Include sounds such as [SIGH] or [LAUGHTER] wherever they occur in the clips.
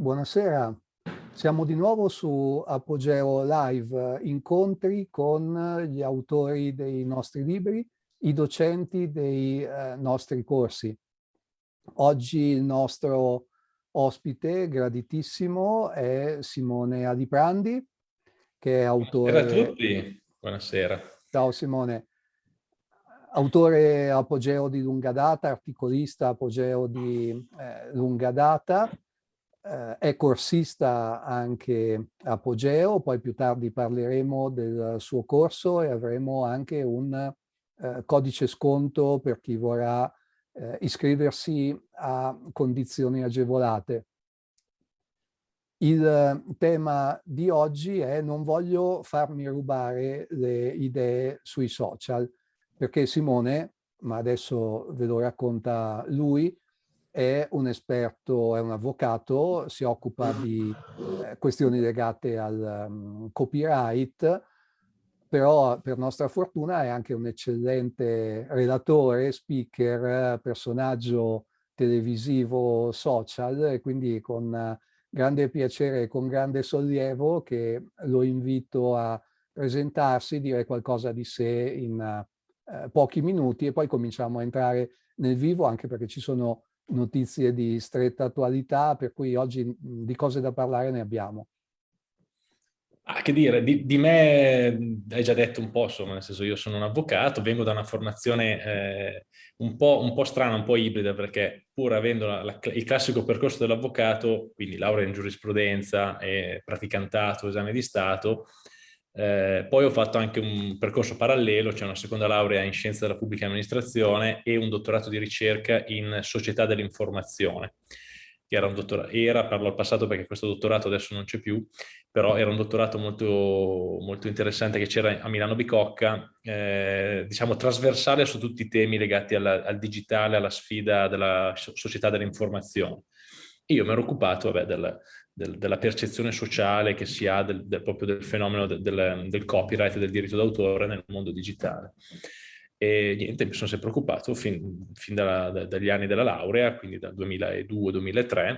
Buonasera, siamo di nuovo su Apogeo Live, incontri con gli autori dei nostri libri, i docenti dei eh, nostri corsi. Oggi il nostro ospite graditissimo è Simone Adiprandi, che è autore... Buonasera a tutti, buonasera. Ciao Simone. Autore apogeo di lunga data, articolista apogeo di eh, lunga data, eh, è corsista anche Apogeo, poi più tardi parleremo del suo corso e avremo anche un eh, codice sconto per chi vorrà eh, iscriversi a condizioni agevolate. Il tema di oggi è non voglio farmi rubare le idee sui social, perché Simone, ma adesso ve lo racconta lui, è un esperto, è un avvocato, si occupa di eh, questioni legate al um, copyright, però per nostra fortuna è anche un eccellente relatore, speaker, personaggio televisivo social e quindi con grande piacere e con grande sollievo che lo invito a presentarsi, dire qualcosa di sé in uh, pochi minuti e poi cominciamo a entrare nel vivo anche perché ci sono notizie di stretta attualità, per cui oggi di cose da parlare ne abbiamo. Ah, che dire, di, di, me hai già detto un po', insomma, nel senso io sono un avvocato, vengo da una formazione eh, un, po', un, po', strana, un po' ibrida, perché pur avendo la, la, il classico percorso dell'avvocato, quindi laurea in giurisprudenza e praticantato, esame di Stato, eh, poi ho fatto anche un percorso parallelo, cioè una seconda laurea in scienza della pubblica amministrazione e un dottorato di ricerca in società dell'informazione. Era, era, parlo al passato perché questo dottorato adesso non c'è più, però era un dottorato molto, molto interessante che c'era a Milano Bicocca, eh, diciamo trasversale su tutti i temi legati alla, al digitale, alla sfida della società dell'informazione. Io mi ero occupato vabbè, del, del, della percezione sociale che si ha del, del, proprio del fenomeno del, copyright e del diritto d'autore nel mondo digitale. E niente, mi sono sempre occupato fin, fin dalla, da, dagli anni della laurea, quindi dal 2002-2003,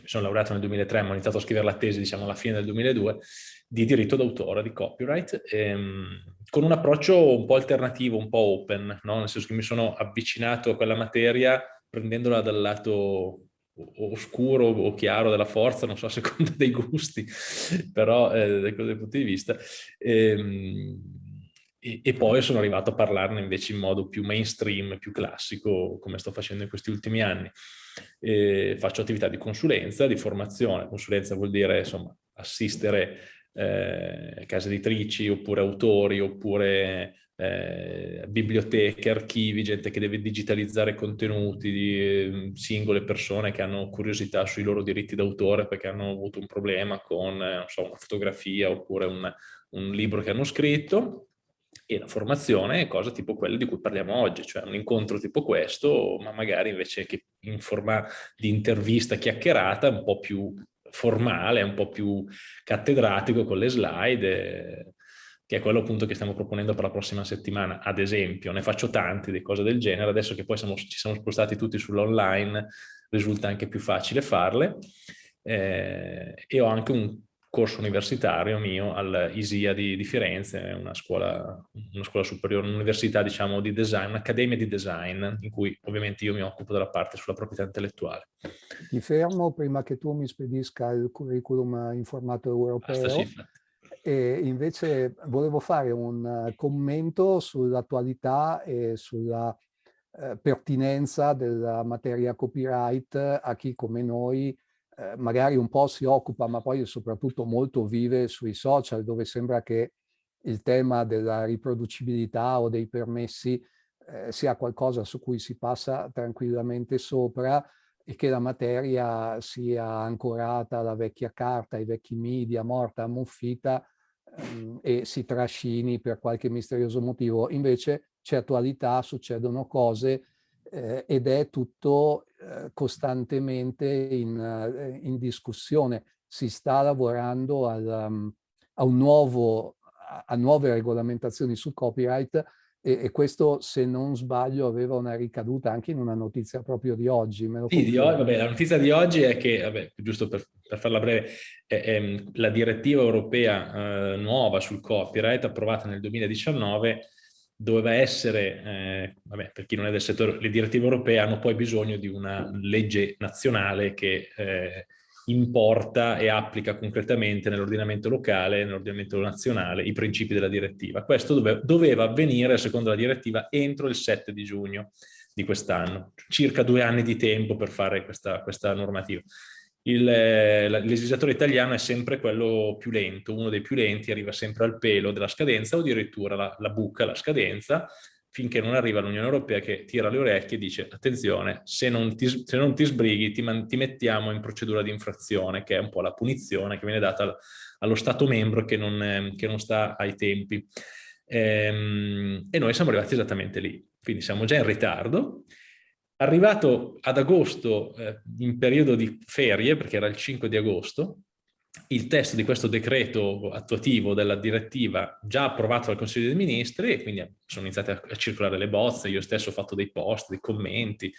mi sono laureato nel 2003, ma ho iniziato a scrivere la tesi, diciamo, alla fine del 2002, di diritto d'autore, di copyright, ehm, con un approccio un po' alternativo, un po' open, no? nel senso che mi sono avvicinato a quella materia prendendola dal lato oscuro o chiaro della forza, non so a seconda dei gusti, però eh, da questo punto di vista. Ehm, e, e, poi sono arrivato a parlarne invece in modo più mainstream, più classico, come sto facendo in questi ultimi anni. E faccio attività di consulenza, di formazione. Consulenza vuol dire, insomma, assistere eh, case editrici, oppure autori, oppure eh, biblioteche, archivi, gente che deve digitalizzare contenuti di eh, singole persone che hanno curiosità sui loro diritti d'autore perché hanno avuto un problema con eh, so, una fotografia oppure un, un libro che hanno scritto e la formazione è cosa tipo quella di cui parliamo oggi, cioè un incontro tipo questo, ma magari invece che in forma di intervista chiacchierata, un po' più formale, un po' più cattedratico con le slide, che è quello appunto che stiamo proponendo per la prossima settimana, ad esempio. Ne faccio tanti di cose del genere, adesso che poi siamo, ci siamo spostati tutti sull'online risulta anche più facile farle. Eh, e ho anche un corso universitario mio all'ISIA di, di, Firenze, una scuola, una scuola superiore, un'università diciamo di design, un'accademia di design, in cui ovviamente io mi occupo della parte sulla proprietà intellettuale. Ti fermo prima che tu mi spedisca il curriculum in formato europeo. E invece volevo fare un eh, commento sull'attualità e sulla eh, pertinenza della materia copyright a chi come noi eh, magari un po' si occupa, ma poi soprattutto molto vive sui social, dove sembra che il tema della riproducibilità o dei permessi eh, sia qualcosa su cui si passa tranquillamente sopra e che la materia sia ancorata alla vecchia carta, ai vecchi media, morta, ammuffita ehm, e si trascini per qualche misterioso motivo. Invece c'è attualità, succedono cose eh, ed è tutto eh, costantemente in, eh, in, discussione. Si sta lavorando al, um, a, nuovo, a nuove regolamentazioni sul copyright E, e, questo, se non sbaglio, aveva una ricaduta anche in una notizia proprio di oggi. sì, di oggi, vabbè, la notizia di oggi è che, vabbè, giusto per, per farla breve, è, è, la direttiva europea eh, nuova sul copyright, approvata nel 2019, doveva essere, eh, vabbè, per chi non è del settore, le direttive europee hanno poi bisogno di una legge nazionale che eh, importa e applica concretamente nell'ordinamento locale nell'ordinamento nazionale i principi della direttiva. Questo dove, doveva avvenire, secondo la direttiva, entro il 7 di giugno di quest'anno, circa due anni di tempo per fare questa, questa normativa. Il legislatore italiano è sempre quello più lento, uno dei più lenti, arriva sempre al pelo della scadenza o addirittura la, la buca, la scadenza, finché non arriva l'Unione Europea che tira le orecchie e dice attenzione, se non ti, se non ti sbrighi ti, ti, mettiamo in procedura di infrazione, che è un po' la punizione che viene data allo Stato membro che non, eh, che non sta ai tempi. Ehm, e noi siamo arrivati esattamente lì, quindi siamo già in ritardo. Arrivato ad agosto, eh, in periodo di ferie, perché era il 5 di agosto, il testo di questo decreto attuativo della direttiva già approvato dal Consiglio dei Ministri e quindi sono iniziate a, circolare le bozze, io stesso ho fatto dei post, dei commenti,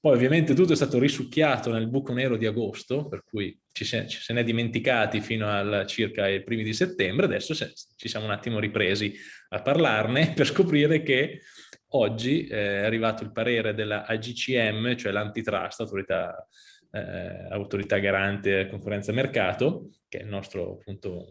poi ovviamente tutto è stato risucchiato nel buco nero di agosto, per cui ci se, ci se ne è dimenticati fino al circa i primi di settembre, adesso se, ci siamo un attimo ripresi a parlarne [LAUGHS] per scoprire che oggi eh, è arrivato il parere della AGCM, cioè l'antitrust, autorità eh, autorità garante concorrenza e mercato, che è il nostro appunto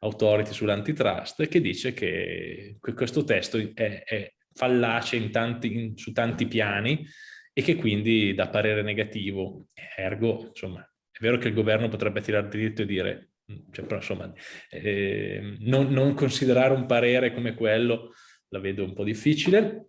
authority sull'antitrust, che dice che questo testo è, è fallace in tanti, in, su tanti piani e che quindi dà parere negativo. Ergo, insomma, è vero che il governo potrebbe tirare diritto e dire, cioè, però insomma, eh, non, non considerare un parere come quello la vedo un po' difficile,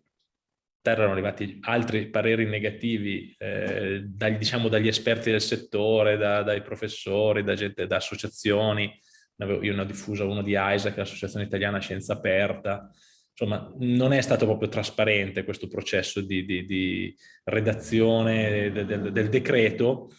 erano arrivati altri pareri negativi eh, dagli, diciamo, dagli esperti del settore, da, dai professori, da, gente, da associazioni. Io ne ho diffuso uno di è l'Associazione Italiana Scienza Aperta. Insomma, non è stato proprio trasparente questo processo di, di, di redazione del, del, del decreto,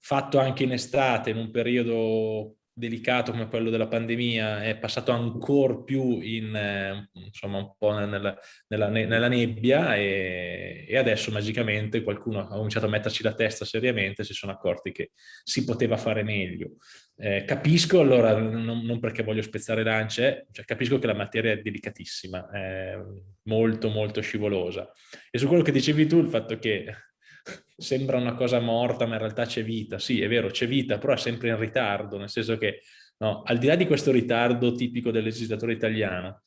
fatto anche in estate, in un periodo delicato come quello della pandemia è passato ancora più in, eh, insomma, un po' nella, nella, nella nebbia e, e, adesso magicamente qualcuno ha cominciato a metterci la testa seriamente e si sono accorti che si poteva fare meglio. Eh, capisco allora, non, non, perché voglio spezzare lance, cioè capisco che la materia è delicatissima, è molto molto scivolosa. E su quello che dicevi tu, il fatto che sembra una cosa morta, ma in realtà c'è vita. Sì, è vero, c'è vita, però è sempre in ritardo, nel senso che no, al di là di questo ritardo tipico del legislatore italiano,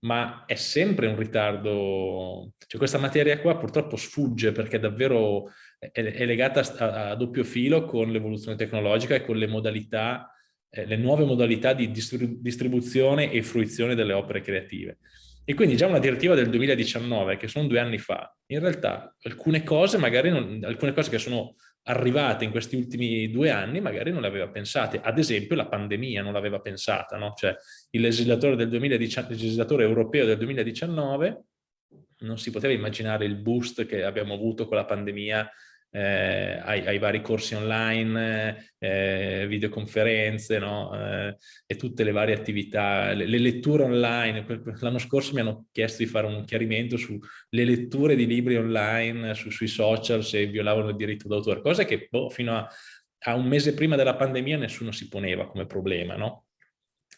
ma è sempre un ritardo, cioè questa materia qua purtroppo sfugge perché davvero è, è legata a, a, doppio filo con l'evoluzione tecnologica e con le modalità, eh, le nuove modalità di distribuzione e fruizione delle opere creative. E quindi già una direttiva del 2019, che sono due anni fa, in realtà alcune cose, magari non, alcune cose che sono arrivate in questi ultimi due anni magari non le aveva pensate. Ad esempio la pandemia non l'aveva pensata, no? Cioè il legislatore, del 2019, il legislatore europeo del 2019 non si poteva immaginare il boost che abbiamo avuto con la pandemia eh, ai, ai, vari corsi online, eh, videoconferenze no? eh, e tutte le varie attività, le, le letture online. L'anno scorso mi hanno chiesto di fare un chiarimento sulle letture di libri online, su, sui social, se violavano il diritto d'autore, cosa che boh, fino a, a, un mese prima della pandemia nessuno si poneva come problema. No?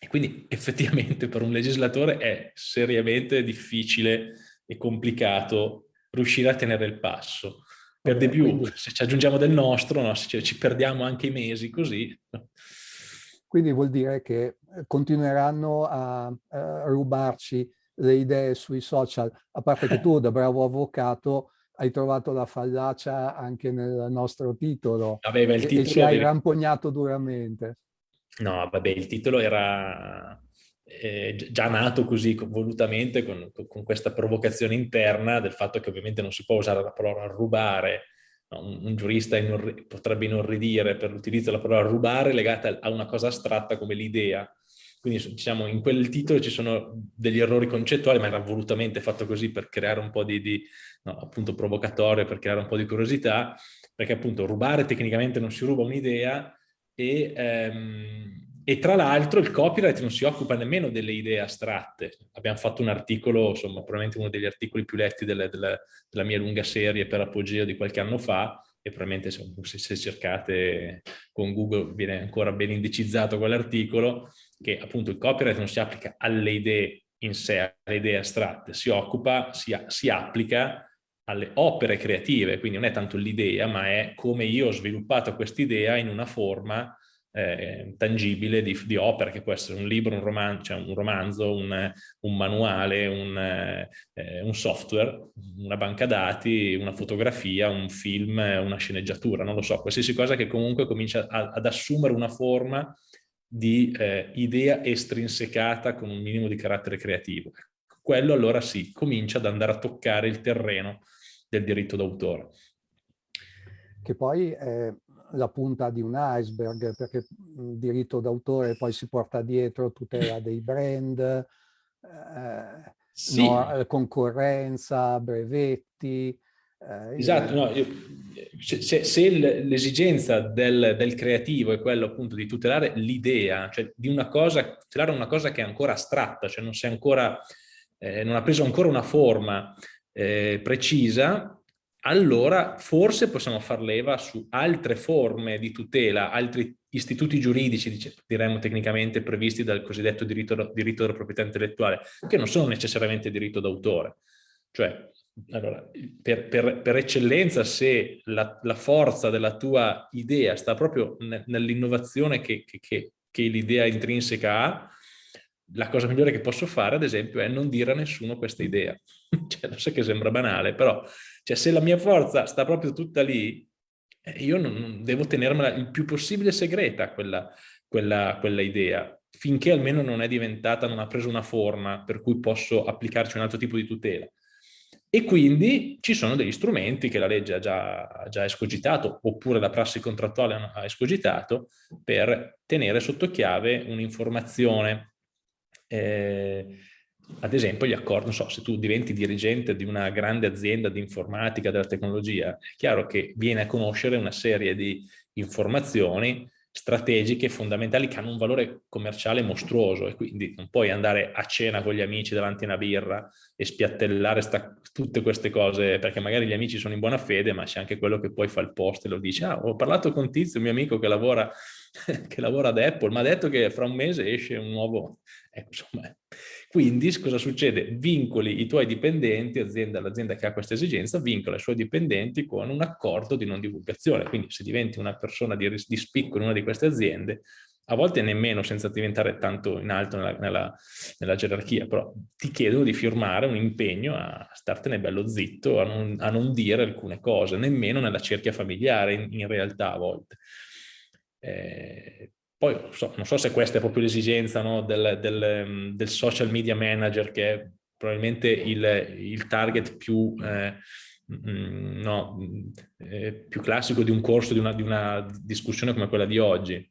E quindi [LAUGHS] effettivamente per un legislatore è seriamente difficile e complicato riuscire a tenere il passo per di più, quindi, se ci aggiungiamo del nostro, no? se ci perdiamo anche i mesi così. Quindi vuol dire che eh, continueranno a, a rubarci le idee sui social, a parte che tu [LAUGHS] da bravo avvocato hai trovato la fallacia anche nel nostro titolo, vabbè, il titolo e ci hai rampognato duramente. No, vabbè, il titolo era eh, già nato così volutamente con, con, questa provocazione interna del fatto che ovviamente non si può usare la parola rubare, no? un, un, giurista inorri potrebbe inorridire per l'utilizzo della parola rubare legata a una cosa astratta come l'idea. Quindi diciamo in quel titolo ci sono degli errori concettuali, ma era volutamente fatto così per creare un po' di, di no, appunto provocatorio, per creare un po' di curiosità, perché appunto rubare tecnicamente non si ruba un'idea e ehm, e tra l'altro il copyright non si occupa nemmeno delle idee astratte. Abbiamo fatto un articolo, insomma, probabilmente uno degli articoli più letti delle, delle, della mia lunga serie per Apogeo di qualche anno fa, e probabilmente se, se cercate con Google viene ancora ben indicizzato quell'articolo, che appunto il copyright non si applica alle idee in sé, alle idee astratte, si occupa, si, si applica alle opere creative, quindi non è tanto l'idea, ma è come io ho sviluppato quest'idea in una forma eh, tangibile di, di, opera, che può essere un libro, un, roman cioè un romanzo, un, un manuale, un, eh, un, software, una banca dati, una fotografia, un film, una sceneggiatura, non lo so, qualsiasi cosa che comunque comincia a, ad assumere una forma di eh, idea estrinsecata con un minimo di carattere creativo. Quello allora sì, comincia ad andare a toccare il terreno del diritto d'autore. Che poi la punta di un iceberg, perché il diritto d'autore poi si porta dietro tutela dei brand, eh, sì. no, concorrenza, brevetti. Eh, esatto, no, io, se, se l'esigenza del, del, creativo è quello appunto di tutelare l'idea, cioè di una cosa, tutelare una cosa che è ancora astratta, cioè non, ancora, eh, non ha preso ancora una forma eh, precisa, allora forse possiamo far leva su altre forme di tutela, altri istituti giuridici, diremmo tecnicamente, previsti dal cosiddetto diritto, diritto della proprietà intellettuale, che non sono necessariamente diritto d'autore. Cioè, allora, per, per, per, eccellenza, se la, la, forza della tua idea sta proprio nell'innovazione che, che, che, che l'idea intrinseca ha, la cosa migliore che posso fare, ad esempio, è non dire a nessuno questa idea. [LAUGHS] cioè, lo so che sembra banale, però cioè, se la mia forza sta proprio tutta lì, eh, io non, devo tenermela il più possibile segreta quella, quella, quella idea, finché almeno non è diventata, non ha preso una forma per cui posso applicarci un altro tipo di tutela. E quindi ci sono degli strumenti che la legge ha già, ha già escogitato, oppure la prassi contrattuale ha escogitato, per tenere sotto chiave un'informazione eh, ad esempio gli accordi, non so, se tu diventi dirigente di una grande azienda di informatica, della tecnologia, è chiaro che viene a conoscere una serie di informazioni strategiche fondamentali che hanno un valore commerciale mostruoso e quindi non puoi andare a cena con gli amici davanti a una birra e spiattellare tutte queste cose perché magari gli amici sono in buona fede ma c'è anche quello che poi fa il post e lo dice ah ho parlato con Tizio, mio amico che lavora, [LAUGHS] che lavora ad Apple, ma ha detto che fra un mese esce un nuovo ecco, insomma, quindi cosa succede? Vincoli i tuoi dipendenti, l'azienda che ha questa esigenza, vincola i suoi dipendenti con un accordo di non divulgazione. Quindi se diventi una persona di, di spicco in una di queste aziende, a volte nemmeno senza diventare tanto in alto nella, nella, nella, gerarchia, però ti chiedono di firmare un impegno a startene bello zitto, a non, a non dire alcune cose, nemmeno nella cerchia familiare in, in realtà a volte. Eh, poi so, non so se questa è proprio l'esigenza no, del, del, del, social media manager che è probabilmente il, il target più, eh, mm, no, eh, più, classico di un corso, di una, di una discussione come quella di oggi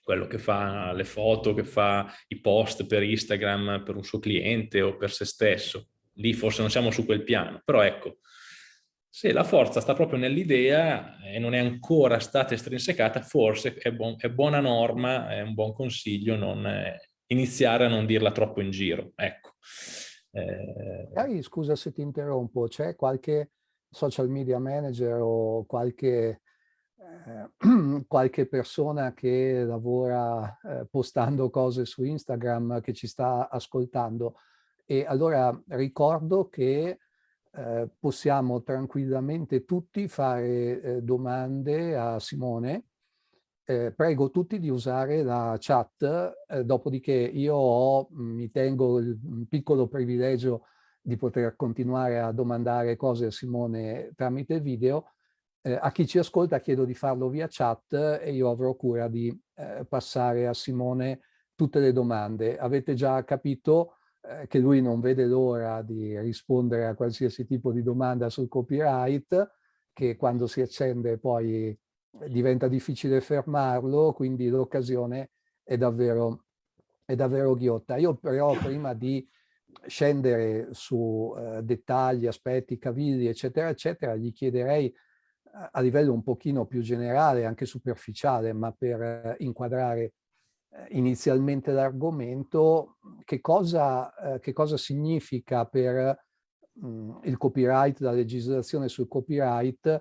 quello che fa le foto, che fa i post per Instagram per un suo cliente o per se stesso. Lì forse non siamo su quel piano, però ecco, se la forza sta proprio nell'idea e non è ancora stata estrinsecata, forse è, buon, è buona norma, è un buon consiglio non eh, iniziare a non dirla troppo in giro. Ecco. Eh... Scusa se ti interrompo, c'è qualche social media manager o qualche, eh, [CLEARS THROAT] qualche persona che lavora eh, postando cose su Instagram che ci sta ascoltando? E allora ricordo che eh, possiamo tranquillamente tutti fare eh, domande a Simone. Eh, prego tutti di usare la chat, eh, dopodiché io ho, mi tengo il piccolo privilegio di poter continuare a domandare cose a Simone tramite video. Eh, a chi ci ascolta chiedo di farlo via chat e io avrò cura di passare a Simone tutte le domande. Avete già capito eh, che lui non vede l'ora di rispondere a qualsiasi tipo di domanda sul copyright, che quando si accende poi diventa difficile fermarlo, quindi l'occasione è davvero, è davvero ghiotta. Io però prima di scendere su eh, dettagli, aspetti, cavilli, eccetera, eccetera, gli chiederei eh, a livello un pochino più generale, anche superficiale, ma per eh, inquadrare inizialmente l'argomento, che, cosa, che cosa significa per mh, il copyright, la legislazione sul copyright,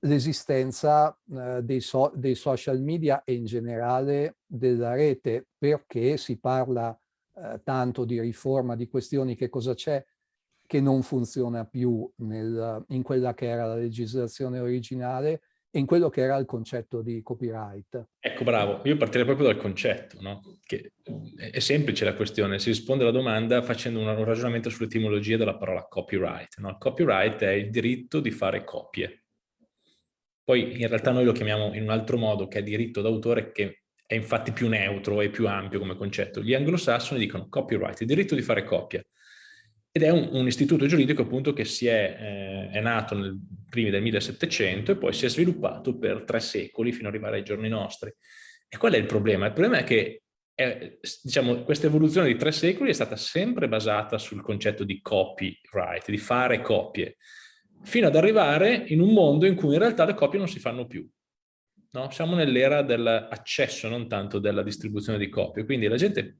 l'esistenza eh, dei, so dei, social media e in generale della rete, perché si parla eh, tanto di riforma, di questioni, che cosa c'è che non funziona più nel, in quella che era la legislazione originale in quello che era il concetto di copyright. Ecco, bravo. Io partirei proprio dal concetto, no? Che è semplice la questione. Si risponde alla domanda facendo un ragionamento sull'etimologia della parola copyright. No? Copyright è il diritto di fare copie. Poi in realtà noi lo chiamiamo in un altro modo, che è diritto d'autore, che è infatti più neutro e più ampio come concetto. Gli anglosassoni dicono copyright, il diritto di fare copia. Ed è un, un istituto giuridico appunto che è, eh, è nato nel primi del 1700 e poi si è sviluppato per tre secoli fino ad arrivare ai giorni nostri. E qual è il problema? Il problema è che è, diciamo, questa evoluzione di tre secoli è stata sempre basata sul concetto di copyright, di fare copie, fino ad arrivare in un mondo in cui in realtà le copie non si fanno più. No? Siamo nell'era dell'accesso, non tanto della distribuzione di copie. Quindi la gente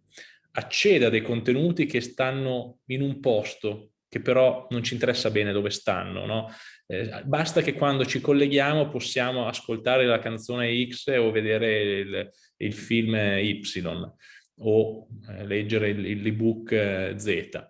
accede a dei contenuti che stanno in un posto, che però non ci interessa bene dove stanno. No? Eh, basta che quando ci colleghiamo possiamo ascoltare la canzone X o vedere il, il film Y o eh, leggere l'ebook eh, Z.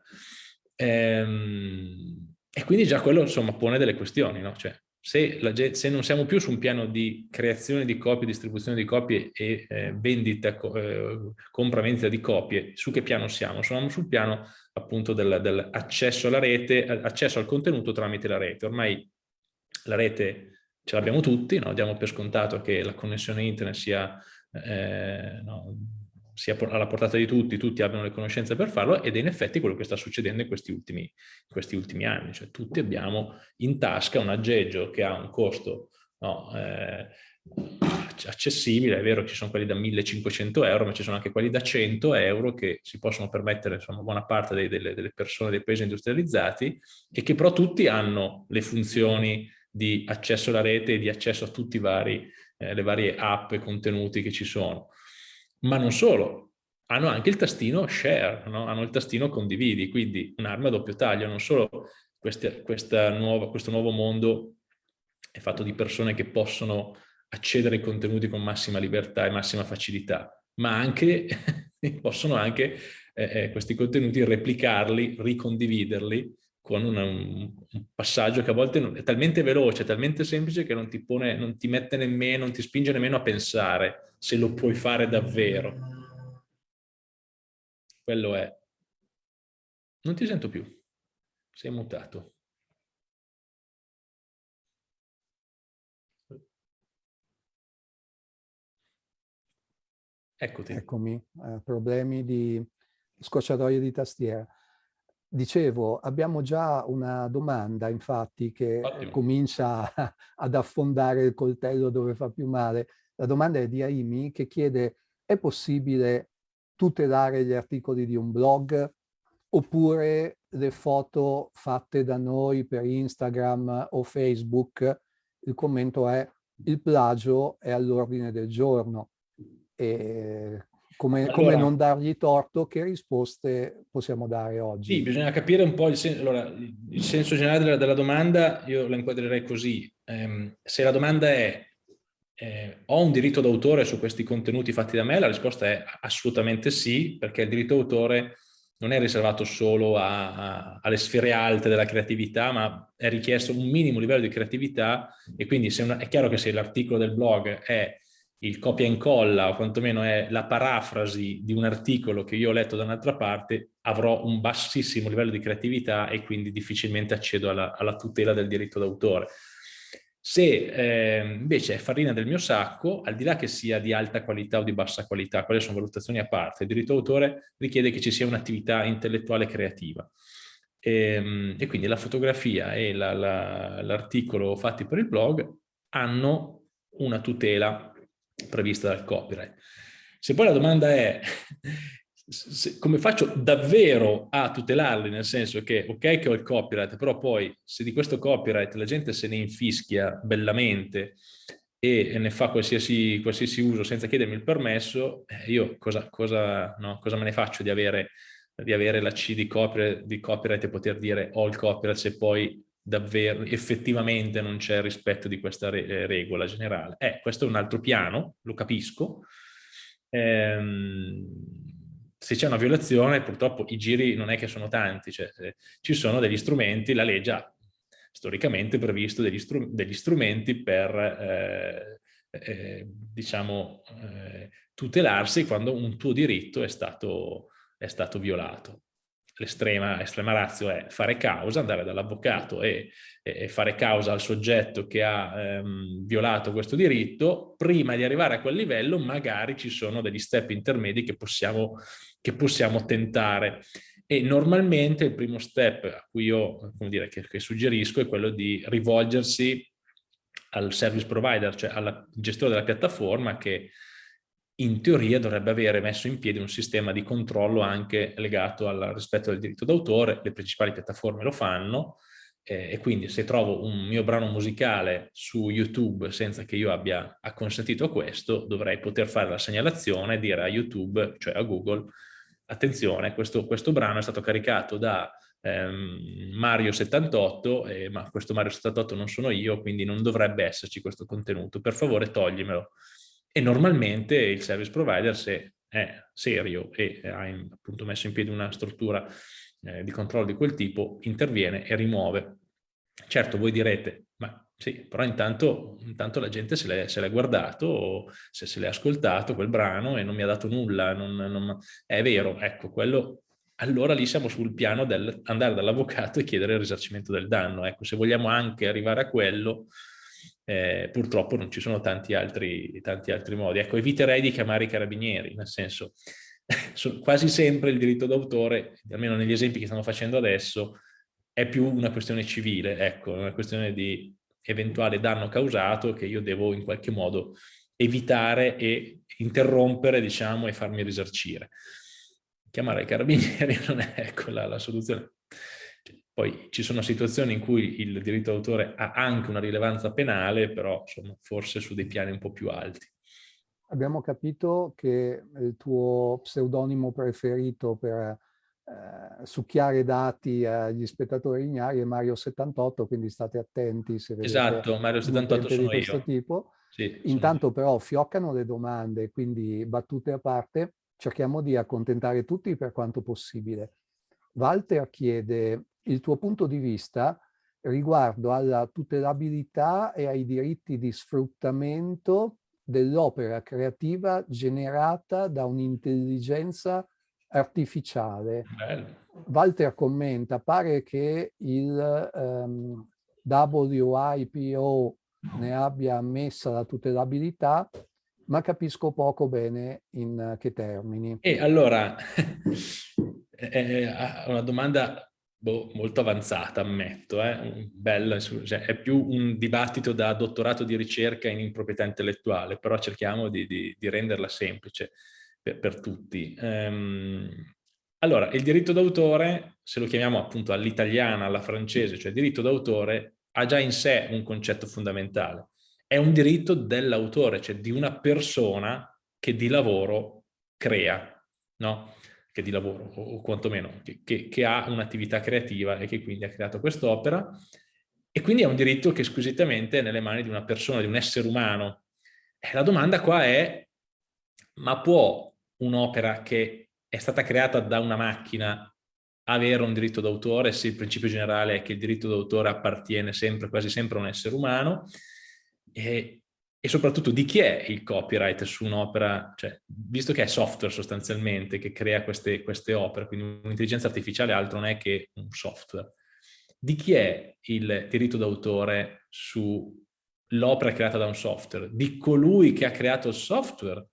Ehm, e quindi già quello insomma pone delle questioni, no? cioè, se, la, se, non siamo più su un piano di creazione di copie, distribuzione di copie e eh, vendita, eh, compra-vendita di copie, su che piano siamo? Siamo sul piano appunto dell'accesso alla rete, accesso al contenuto tramite la rete. Ormai la rete ce l'abbiamo tutti, no? diamo per scontato che la connessione internet sia eh, no, sia alla portata di tutti, tutti abbiano le conoscenze per farlo ed è in effetti quello che sta succedendo in questi ultimi, in questi ultimi anni, cioè tutti abbiamo in tasca un aggeggio che ha un costo no, eh, accessibile, è vero che ci sono quelli da 1500 euro, ma ci sono anche quelli da 100 euro che si possono permettere insomma buona parte dei, delle, delle persone dei paesi industrializzati e che però tutti hanno le funzioni di accesso alla rete e di accesso a tutte eh, le varie app e contenuti che ci sono ma non solo, hanno anche il tastino share, no? hanno il tastino condividi, quindi un'arma a doppio taglio, non solo queste, nuova, questo nuovo mondo è fatto di persone che possono accedere ai contenuti con massima libertà e massima facilità, ma anche [LAUGHS] possono anche eh, eh, questi contenuti replicarli, ricondividerli con un, un, passaggio che a volte è talmente veloce, talmente semplice che non ti, pone, non ti mette nemmeno, non ti spinge nemmeno a pensare se lo puoi fare davvero. Quello è. Non ti sento più. Sei mutato. Eccoti. Eccomi, eh, problemi di scocciatoie di tastiera. Dicevo, abbiamo già una domanda, infatti, che Ottimo. comincia [LAUGHS] ad affondare il coltello dove fa più male. La domanda è di Aimi che chiede, è possibile tutelare gli articoli di un blog oppure le foto fatte da noi per Instagram o Facebook? Il commento è, il plagio è all'ordine del giorno. E come, allora, come, non dargli torto, che risposte possiamo dare oggi? Sì, bisogna capire un po' il, sen allora, il senso generale della, della, domanda, io la inquadrerei così. Eh, se la domanda è eh, ho un diritto d'autore su questi contenuti fatti da me, la risposta è assolutamente sì, perché il diritto d'autore non è riservato solo a, a, alle sfere alte della creatività, ma è richiesto un minimo livello di creatività e quindi una, è chiaro che se l'articolo del blog è il copia e incolla o quantomeno è la parafrasi di un articolo che io ho letto da un'altra parte, avrò un bassissimo livello di creatività e quindi difficilmente accedo alla, alla tutela del diritto d'autore. Se eh, invece è farina del mio sacco, al di là che sia di alta qualità o di bassa qualità, quelle sono valutazioni a parte, il diritto d'autore richiede che ci sia un'attività intellettuale creativa. E, ehm, e, quindi la fotografia e l'articolo la, la, fatti per il blog hanno una tutela prevista dal copyright. Se poi la domanda è se, come faccio davvero a tutelarli, nel senso che ok che ho il copyright, però poi se di questo copyright la gente se ne infischia bellamente e ne fa qualsiasi, qualsiasi uso senza chiedermi il permesso, eh, io cosa, cosa, no, cosa me ne faccio di avere, di avere la C di copyright, di copyright e poter dire ho il copyright se poi davvero effettivamente non c'è rispetto di questa re eh, regola generale. Eh, questo è un altro piano, lo capisco. Ehm, se c'è una violazione, purtroppo i giri non è che sono tanti, cioè, eh, ci sono degli strumenti, la legge ha storicamente previsto degli, str degli strumenti per, eh, eh, diciamo, eh, tutelarsi quando un tuo diritto è stato, è stato violato. L'estrema razio è fare causa, andare dall'avvocato e, e, fare causa al soggetto che ha ehm, violato questo diritto. Prima di arrivare a quel livello magari ci sono degli step intermedi che possiamo, che possiamo tentare. E normalmente il primo step a cui io come dire, che, che suggerisco è quello di rivolgersi al service provider, cioè al gestore della piattaforma che in teoria dovrebbe avere messo in piedi un sistema di controllo anche legato al rispetto del diritto d'autore, le principali piattaforme lo fanno eh, e quindi se trovo un mio brano musicale su YouTube senza che io abbia acconsentito a questo, dovrei poter fare la segnalazione e dire a YouTube, cioè a Google, attenzione, questo, questo brano è stato caricato da ehm, Mario 78, eh, ma questo Mario 78 non sono io, quindi non dovrebbe esserci questo contenuto, per favore toglimelo. E normalmente il service provider, se è serio e ha appunto messo in piedi una struttura eh, di controllo di quel tipo, interviene e rimuove. Certo, voi direte, ma sì, però intanto, intanto la gente se l'è guardato, se, se l'è ascoltato quel brano e non mi ha dato nulla, non, non, è vero, ecco, quello, allora lì siamo sul piano del andare dall'avvocato e chiedere il risarcimento del danno, ecco, se vogliamo anche arrivare a quello, eh, purtroppo non ci sono tanti altri, tanti altri modi, ecco, eviterei di chiamare i carabinieri, nel senso, [LAUGHS] quasi sempre il diritto d'autore, almeno negli esempi che stiamo facendo adesso, è più una questione civile, ecco, una questione di eventuale danno causato che io devo in qualche modo evitare e interrompere, diciamo, e farmi risarcire. Chiamare i carabinieri [LAUGHS] non è ecco, la, la soluzione. Poi ci sono situazioni in cui il diritto d'autore ha anche una rilevanza penale, però insomma, forse su dei piani un po' più alti. Abbiamo capito che il tuo pseudonimo preferito per eh, succhiare dati agli spettatori ignari è Mario 78, quindi state attenti se vedete Esatto, Mario 78 sono di questo io. tipo. Sì, Intanto però fioccano le domande, quindi battute a parte, cerchiamo di accontentare tutti per quanto possibile. Walter chiede il tuo punto di vista riguardo alla tutelabilità e ai diritti di sfruttamento dell'opera creativa generata da un'intelligenza artificiale. Bello. Walter commenta, pare che il um, WIPO ne abbia ammessa la tutelabilità, ma capisco poco bene in che termini. E allora, [LAUGHS] è una domanda boh, molto avanzata, ammetto, eh? Bella, cioè, è più un dibattito da dottorato di ricerca in proprietà intellettuale, però cerchiamo di, di, di renderla semplice per, per tutti. Um, allora, il diritto d'autore, se lo chiamiamo appunto all'italiana, alla francese, cioè diritto d'autore, ha già in sé un concetto fondamentale. È un diritto dell'autore, cioè di una persona che di lavoro crea, no? Che di lavoro, o, o quantomeno, che, che, che ha un'attività creativa e che quindi ha creato quest'opera. E quindi è un diritto che squisitamente è nelle mani di una persona, di un essere umano. E la domanda qua è, ma può un'opera che è stata creata da una macchina avere un diritto d'autore se il principio generale è che il diritto d'autore appartiene sempre, quasi sempre a un essere umano e, e soprattutto di chi è il copyright su un'opera, cioè, visto che è software sostanzialmente che crea queste, queste opere, quindi un'intelligenza artificiale altro non è che un software, di chi è il diritto d'autore sull'opera creata da un software? Di colui che ha creato il software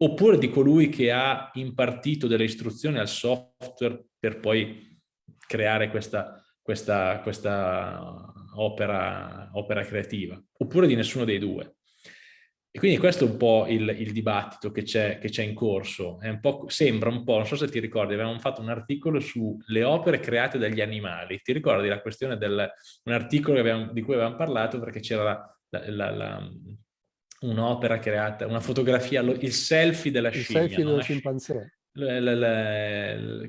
oppure di colui che ha impartito delle istruzioni al software per poi creare questa, questa, questa opera, opera, creativa, oppure di nessuno dei due. E quindi questo è un po' il, il dibattito che c'è in corso. Un sembra un po', non so se ti ricordi, avevamo fatto un articolo sulle opere create dagli animali. Ti ricordi la questione del un articolo abbiamo, di cui avevamo parlato perché c'era la, la, la, un'opera creata, una fotografia, il selfie della il scimmia. Il selfie dello scimpanzé.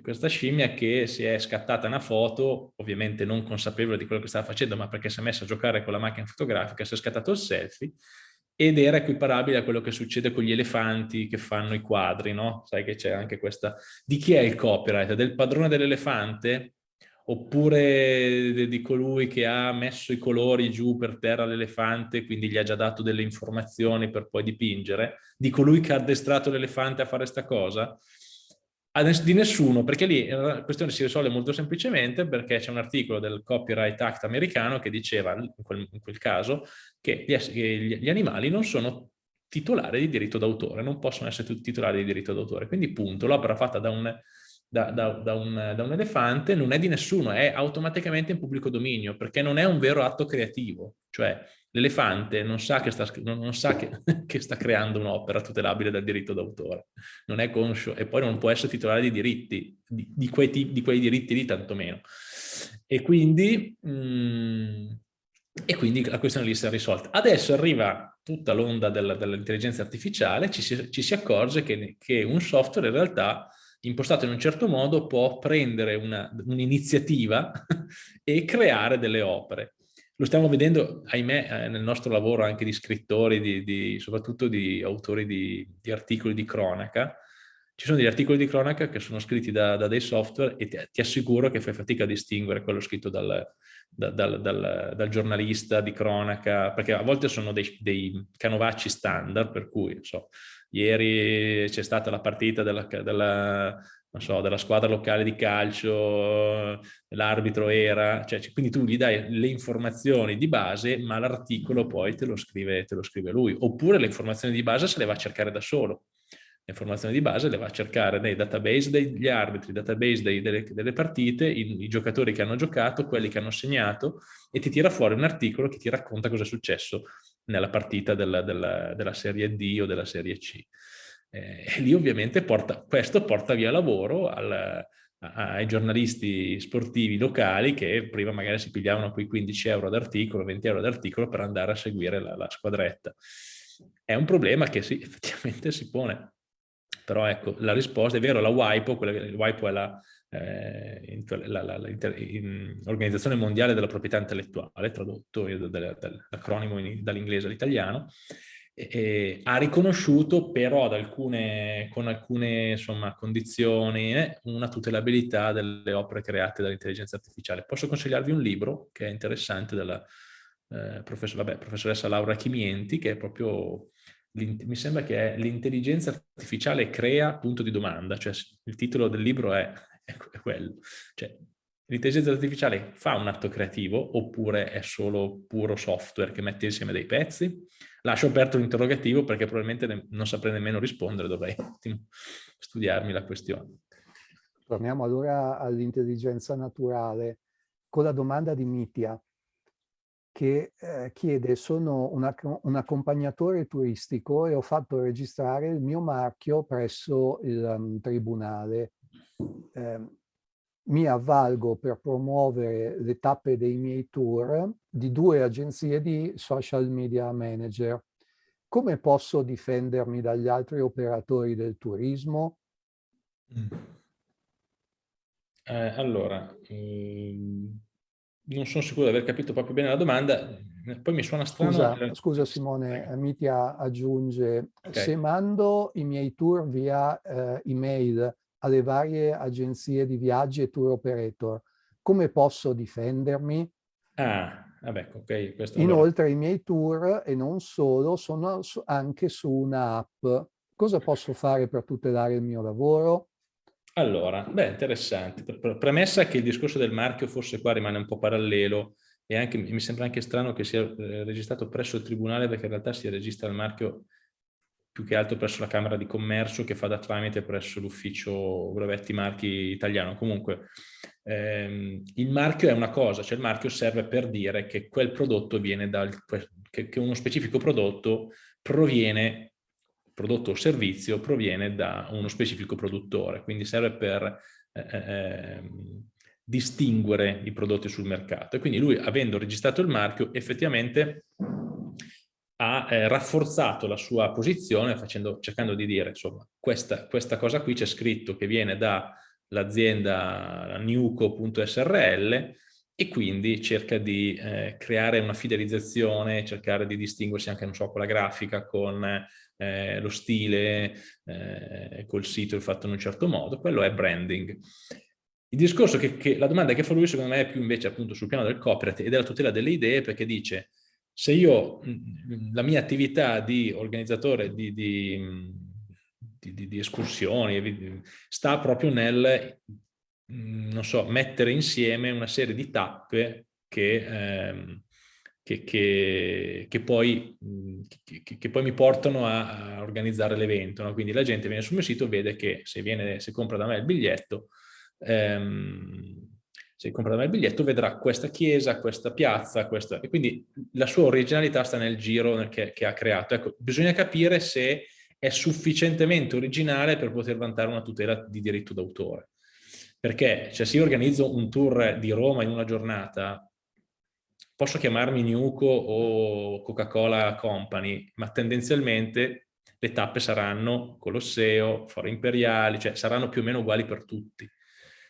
Questa scimmia che si è scattata una foto, ovviamente non consapevole di quello che stava facendo, ma perché si è messa a giocare con la macchina fotografica, si è scattato il selfie ed era equiparabile a quello che succede con gli elefanti che fanno i quadri, no? Sai che c'è anche questa... Di chi è il copyright? Del padrone dell'elefante? Oppure di colui che ha messo i colori giù per terra all'elefante, quindi gli ha già dato delle informazioni per poi dipingere? Di colui che ha addestrato l'elefante a fare questa cosa? di nessuno, perché lì la questione si risolve molto semplicemente perché c'è un articolo del Copyright Act americano che diceva, in quel, in quel caso, che gli, gli, animali non sono titolari di diritto d'autore, non possono essere titolari di diritto d'autore. Quindi punto, l'opera fatta da un, da, da, da, un, da un elefante non è di nessuno, è automaticamente in pubblico dominio, perché non è un vero atto creativo. Cioè, L'elefante non sa, che sta, non sa che, [LAUGHS] che sta creando un'opera tutelabile dal diritto d'autore, non è conscio e poi non può essere titolare di diritti, di, di, quei, di quei, diritti lì tantomeno. E quindi, mh, e quindi la questione lì si è risolta. Adesso arriva tutta l'onda dell'intelligenza artificiale, ci si, ci si accorge che, che, un software in realtà impostato in un certo modo può prendere un'iniziativa un [LAUGHS] e creare delle opere. Lo stiamo vedendo, ahimè, eh, nel nostro lavoro anche di scrittori, di, di, soprattutto di autori di, di, articoli di cronaca. Ci sono degli articoli di cronaca che sono scritti da, da dei software e ti, ti, assicuro che fai fatica a distinguere quello scritto dal, da, dal, dal, dal giornalista di cronaca, perché a volte sono dei, dei canovacci standard, per cui, so, ieri c'è stata la partita della, della so, della squadra locale di calcio, l'arbitro era, cioè, quindi tu gli dai le informazioni di base, ma l'articolo poi te lo, scrive, te lo scrive lui, oppure le informazioni di base se le va a cercare da solo. Le informazioni di base le va a cercare nei database degli arbitri, database dei, delle, delle, partite, i, i, giocatori che hanno giocato, quelli che hanno segnato e ti tira fuori un articolo che ti racconta cosa è successo nella partita della, della, della Serie D o della Serie C. Eh, e lì ovviamente porta, questo porta via lavoro al, ai giornalisti sportivi locali che prima magari si pigliavano quei 15 euro d'articolo, 20 euro d'articolo per andare a seguire la, la, squadretta. È un problema che sì, [LAUGHS] effettivamente si pone. Però ecco, la risposta è vero, la WIPO, quella, WIPO è la, eh, l'Organizzazione Mondiale della Proprietà Intellettuale, tradotto dall'acronimo dall'inglese all'italiano, ha riconosciuto però alcune, con alcune insomma, condizioni eh, una tutelabilità delle opere create dall'intelligenza artificiale. Posso consigliarvi un libro che è interessante della eh, professor, vabbè, professoressa Laura Chimienti, che è proprio, mi sembra che è l'intelligenza artificiale crea punto di domanda, cioè il titolo del libro è, è quello. Cioè, L'intelligenza artificiale fa un atto creativo oppure è solo puro software che mette insieme dei pezzi? Lascio aperto l'interrogativo perché probabilmente non saprei nemmeno rispondere, dovrei studiarmi la questione. Torniamo allora all'intelligenza naturale con la domanda di Mitia che eh, chiede sono una, un accompagnatore turistico e ho fatto registrare il mio marchio presso il um, tribunale. Eh, mi avvalgo per promuovere le tappe dei miei tour di due agenzie di social media manager. Come posso difendermi dagli altri operatori del turismo? Mm. Eh, allora, ehm, non sono sicuro di aver capito proprio bene la domanda, poi mi suona strano... Scusa, scusa Simone, Mitia aggiunge, okay. se mando i miei tour via eh, email alle varie agenzie di viaggi e tour operator. Come posso difendermi? Ah, vabbè, ok. Questo Inoltre allora. i miei tour, e non solo, sono anche su un'app. Cosa posso fare per tutelare il mio lavoro? Allora, beh, interessante. Premessa che il discorso del marchio forse qua rimane un po' parallelo e anche, mi sembra anche strano che sia eh, registrato presso il tribunale perché in realtà si registra il marchio più che altro presso la Camera di Commercio che fa da tramite presso l'ufficio brevetti marchi italiano. Comunque ehm, il marchio è una cosa, cioè il marchio serve per dire che quel prodotto viene dal, che, che uno specifico prodotto proviene, prodotto o servizio proviene da uno specifico produttore, quindi serve per eh, ehm, distinguere i prodotti sul mercato. E quindi lui, avendo registrato il marchio, effettivamente ha eh, rafforzato la sua posizione facendo, cercando di dire, insomma, questa, questa cosa qui c'è scritto che viene dall'azienda newco.srl e quindi cerca di eh, creare una fidelizzazione, cercare di distinguersi anche, non so, con la grafica, con eh, lo stile, eh, col sito fatto in un certo modo, quello è branding. Il discorso che, che, la domanda che fa lui secondo me è più invece appunto sul piano del copyright e della tutela delle idee perché dice se io la mia attività di organizzatore di, di, di, di escursioni sta proprio nel non so, mettere insieme una serie di tappe che, ehm, che, che, che, poi, poi, mi portano a, a organizzare l'evento. No? Quindi la gente viene sul mio sito e vede che se, viene, se compra da me il biglietto, ehm, se compra da me il biglietto vedrà questa chiesa, questa piazza, questa... e quindi la sua originalità sta nel giro nel che, ha creato. Ecco, bisogna capire se è sufficientemente originale per poter vantare una tutela di diritto d'autore. Perché cioè, se io organizzo un tour di Roma in una giornata, posso chiamarmi Nuco o Coca-Cola Company, ma tendenzialmente le tappe saranno Colosseo, Foro Imperiali, cioè saranno più o meno uguali per tutti.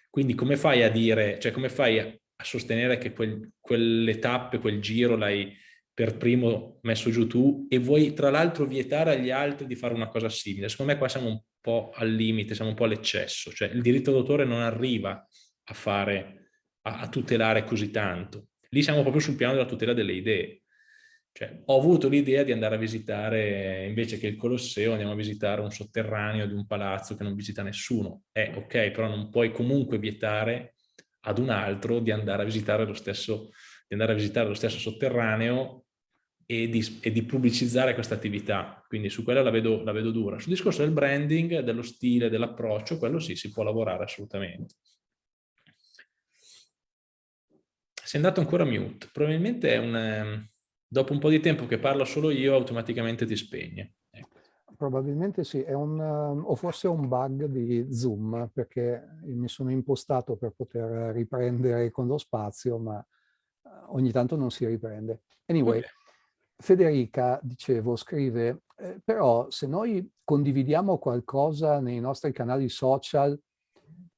Quindi come fai a dire, cioè come fai a, sostenere che quel, quelle tappe, quel giro l'hai per primo messo giù tu e vuoi tra l'altro vietare agli altri di fare una cosa simile? Secondo me qua siamo un po' al limite, siamo un po' all'eccesso, cioè il diritto d'autore non arriva a fare, a, a tutelare così tanto. Lì siamo proprio sul piano della tutela delle idee. Cioè, ho avuto l'idea di andare a visitare, invece che il Colosseo, andiamo a visitare un sotterraneo di un palazzo che non visita nessuno. Eh, ok, però non puoi comunque vietare ad un altro di andare a visitare lo stesso, visitare lo stesso sotterraneo e di, e di pubblicizzare questa attività. Quindi su quella la vedo, la vedo dura. Sul discorso del branding, dello stile, dell'approccio, quello sì, si può lavorare assolutamente. sei andato ancora mute. Probabilmente è un, ehm, dopo un po' di tempo che parlo solo io, automaticamente ti spegne. Ecco. Probabilmente sì, è un, ehm, o forse è un bug di Zoom, perché mi sono impostato per poter riprendere con lo spazio, ma eh, ogni tanto non si riprende. Anyway, okay. Federica, dicevo, scrive, eh, però se noi condividiamo qualcosa nei nostri canali social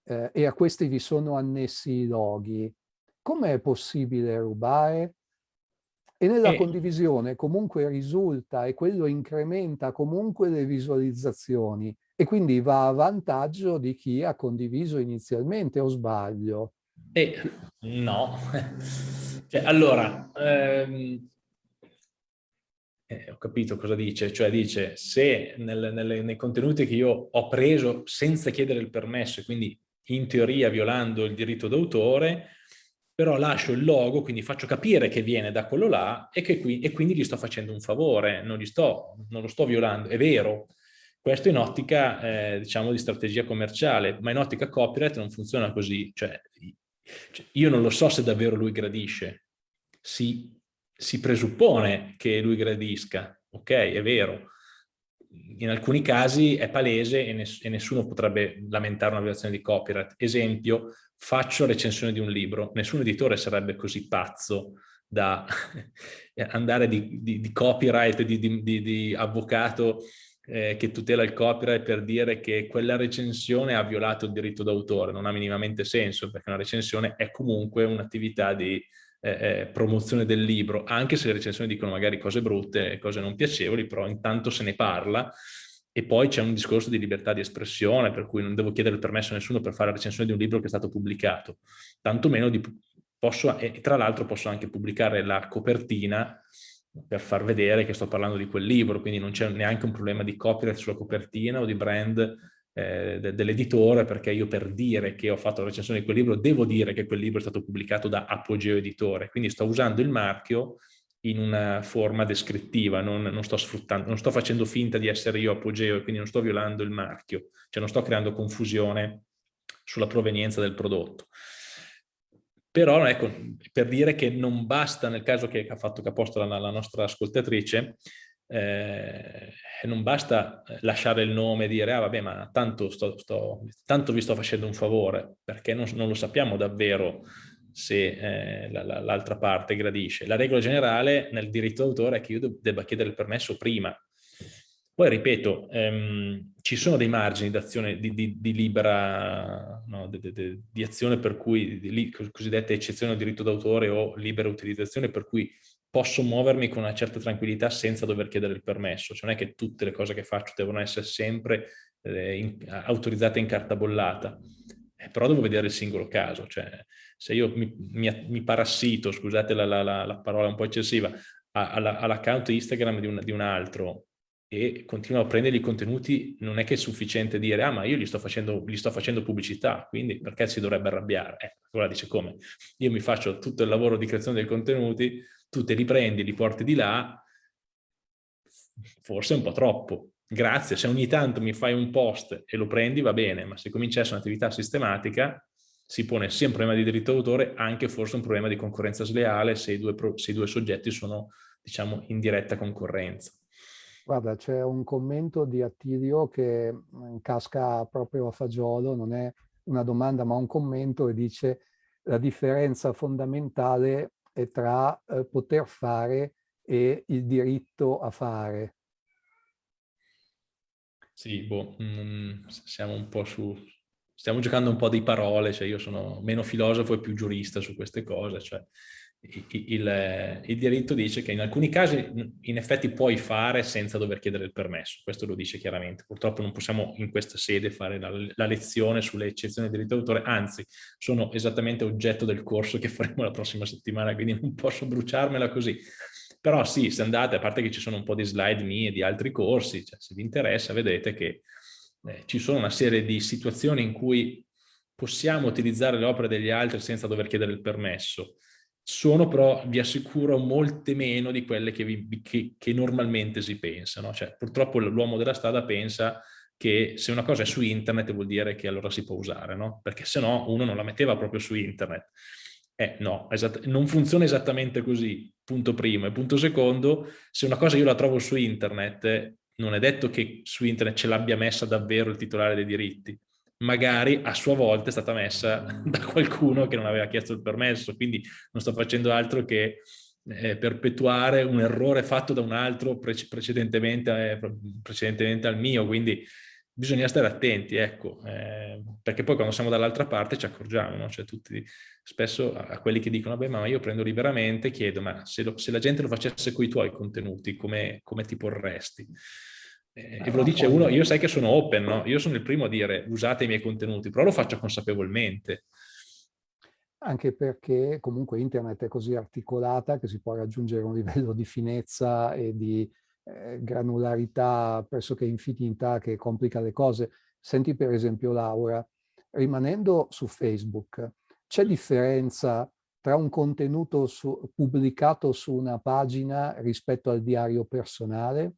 eh, e a questi vi sono annessi i loghi, come è possibile rubare? E nella eh. condivisione comunque risulta e quello incrementa comunque le visualizzazioni e quindi va a vantaggio di chi ha condiviso inizialmente o sbaglio? Eh, no. [LAUGHS] cioè, allora, ehm, eh, ho capito cosa dice, cioè dice se nel, nelle, nei contenuti che io ho preso senza chiedere il permesso e quindi in teoria violando il diritto d'autore, però lascio il logo, quindi faccio capire che viene da quello là e, che qui, e quindi gli sto facendo un favore, non, sto, non lo sto violando, è vero. Questo in ottica, eh, diciamo, di strategia commerciale, ma in ottica copyright non funziona così. Cioè, cioè, io non lo so se davvero lui gradisce. Si, si presuppone che lui gradisca, ok, è vero. In alcuni casi è palese e, ness e nessuno potrebbe lamentare una violazione di copyright. Esempio, faccio recensione di un libro, nessun editore sarebbe così pazzo da [LAUGHS] andare di, di, di copyright, di, di avvocato eh, che tutela il copyright per dire che quella recensione ha violato il diritto d'autore, non ha minimamente senso perché una recensione è comunque un'attività di eh, promozione del libro, anche se le recensioni dicono magari cose brutte, cose non piacevoli, però intanto se ne parla e poi c'è un discorso di libertà di espressione, per cui non devo chiedere il permesso a nessuno per fare la recensione di un libro che è stato pubblicato. Tantomeno di, posso, e tra l'altro posso anche pubblicare la copertina per far vedere che sto parlando di quel libro, quindi non c'è neanche un problema di copyright sulla copertina o di brand eh, de, dell'editore, perché io per dire che ho fatto la recensione di quel libro devo dire che quel libro è stato pubblicato da Apogeo Editore, quindi sto usando il marchio in una forma descrittiva, non, non, sto sfruttando, non sto facendo finta di essere io apogeo e quindi non sto violando il marchio, cioè non sto creando confusione sulla provenienza del prodotto. Però ecco, per dire che non basta, nel caso che ha fatto posto la, la nostra ascoltatrice, eh, non basta lasciare il nome e dire ah vabbè ma tanto, sto, sto, tanto vi sto facendo un favore, perché non, non lo sappiamo davvero se eh, l'altra parte gradisce. La regola generale nel diritto d'autore è che io debba chiedere il permesso prima. Poi ripeto, ehm, ci sono dei margini d'azione di, di, di, libera, no, di, di, azione per cui, di, cosiddette eccezioni al diritto d'autore o libera utilizzazione per cui posso muovermi con una certa tranquillità senza dover chiedere il permesso. Cioè non è che tutte le cose che faccio devono essere sempre eh, in, autorizzate in carta bollata, eh, però devo vedere il singolo caso. Cioè, se io mi, mi, mi parassito, scusate la, la, la, la, parola un po' eccessiva, all'account Instagram di un, di un altro e continuo a prendere i contenuti, non è che è sufficiente dire ah ma io gli sto facendo, gli sto facendo pubblicità, quindi perché si dovrebbe arrabbiare? Eh, allora dice come? Io mi faccio tutto il lavoro di creazione dei contenuti, tu te li prendi, li porti di là, forse è un po' troppo. Grazie, se ogni tanto mi fai un post e lo prendi va bene, ma se cominciasse un'attività sistematica si pone sia un problema di diritto d'autore, anche forse un problema di concorrenza sleale se i due, se i due soggetti sono, diciamo, in diretta concorrenza. Guarda, c'è un commento di Attilio che mm, casca proprio a fagiolo, non è una domanda ma un commento e dice la differenza fondamentale tra eh, poter fare e il diritto a fare. Sì, boh, mm, siamo un po' su... Stiamo giocando un po' di parole, cioè io sono meno filosofo e più giurista su queste cose, cioè il, il, diritto dice che in alcuni casi in effetti puoi fare senza dover chiedere il permesso, questo lo dice chiaramente. Purtroppo non possiamo in questa sede fare la, la lezione sulle eccezioni del diritto d'autore, anzi sono esattamente oggetto del corso che faremo la prossima settimana, quindi non posso bruciarmela così. Però sì, se andate, a parte che ci sono un po' di slide mie di altri corsi, cioè se vi interessa vedete che eh, ci sono una serie di situazioni in cui possiamo utilizzare le opere degli altri senza dover chiedere il permesso sono però, vi assicuro, molte meno di quelle che, vi, che, che normalmente si pensano. Cioè, purtroppo l'uomo della strada pensa che se una cosa è su internet vuol dire che allora si può usare, no? Perché se no uno non la metteva proprio su internet. Eh no, non funziona esattamente così, punto primo. E punto secondo, se una cosa io la trovo su internet, non è detto che su internet ce l'abbia messa davvero il titolare dei diritti magari a sua volta è stata messa [LAUGHS] da qualcuno che non aveva chiesto il permesso, quindi non sto facendo altro che eh, perpetuare un errore fatto da un altro pre precedentemente, eh, precedentemente, al mio, quindi bisogna stare attenti, ecco, eh, perché poi quando siamo dall'altra parte ci accorgiamo, no? cioè tutti, spesso a, a quelli che dicono, beh ma io prendo liberamente, chiedo, ma se, lo, se la gente lo facesse con i tuoi contenuti, come, come ti porresti? Eh, e ve lo dice uno, io sai che sono open, no? Io sono il primo a dire usate i miei contenuti, però lo faccio consapevolmente. Anche perché comunque internet è così articolata che si può raggiungere un livello di finezza e di eh, granularità pressoché infinita che complica le cose. Senti per esempio Laura, rimanendo su Facebook, c'è differenza tra un contenuto su, pubblicato su una pagina rispetto al diario personale?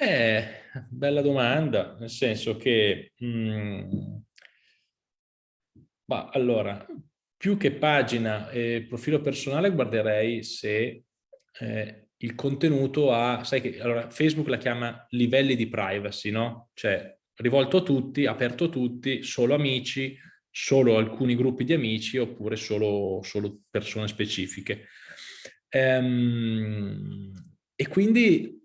Eh, bella domanda, nel senso che, mh, mm, ma allora, più che pagina e profilo personale guarderei se eh, il contenuto ha, sai che, allora Facebook la chiama livelli di privacy, no? Cioè rivolto a tutti, aperto a tutti, solo amici, solo alcuni gruppi di amici oppure solo, solo persone specifiche. Ehm, e quindi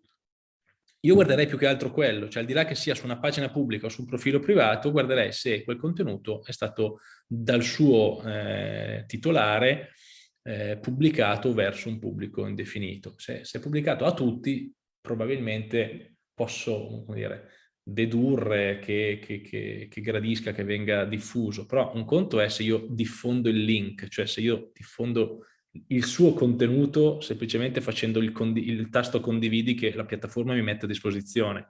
io guarderei più che altro quello, cioè al di là che sia su una pagina pubblica o su un profilo privato, guarderei se quel contenuto è stato dal suo eh, titolare eh, pubblicato verso un pubblico indefinito. Se, se, è pubblicato a tutti, probabilmente posso dire, dedurre che, che, che, che gradisca che venga diffuso, però un conto è se io diffondo il link, cioè se io diffondo il suo contenuto semplicemente facendo il, il, tasto condividi che la piattaforma mi mette a disposizione,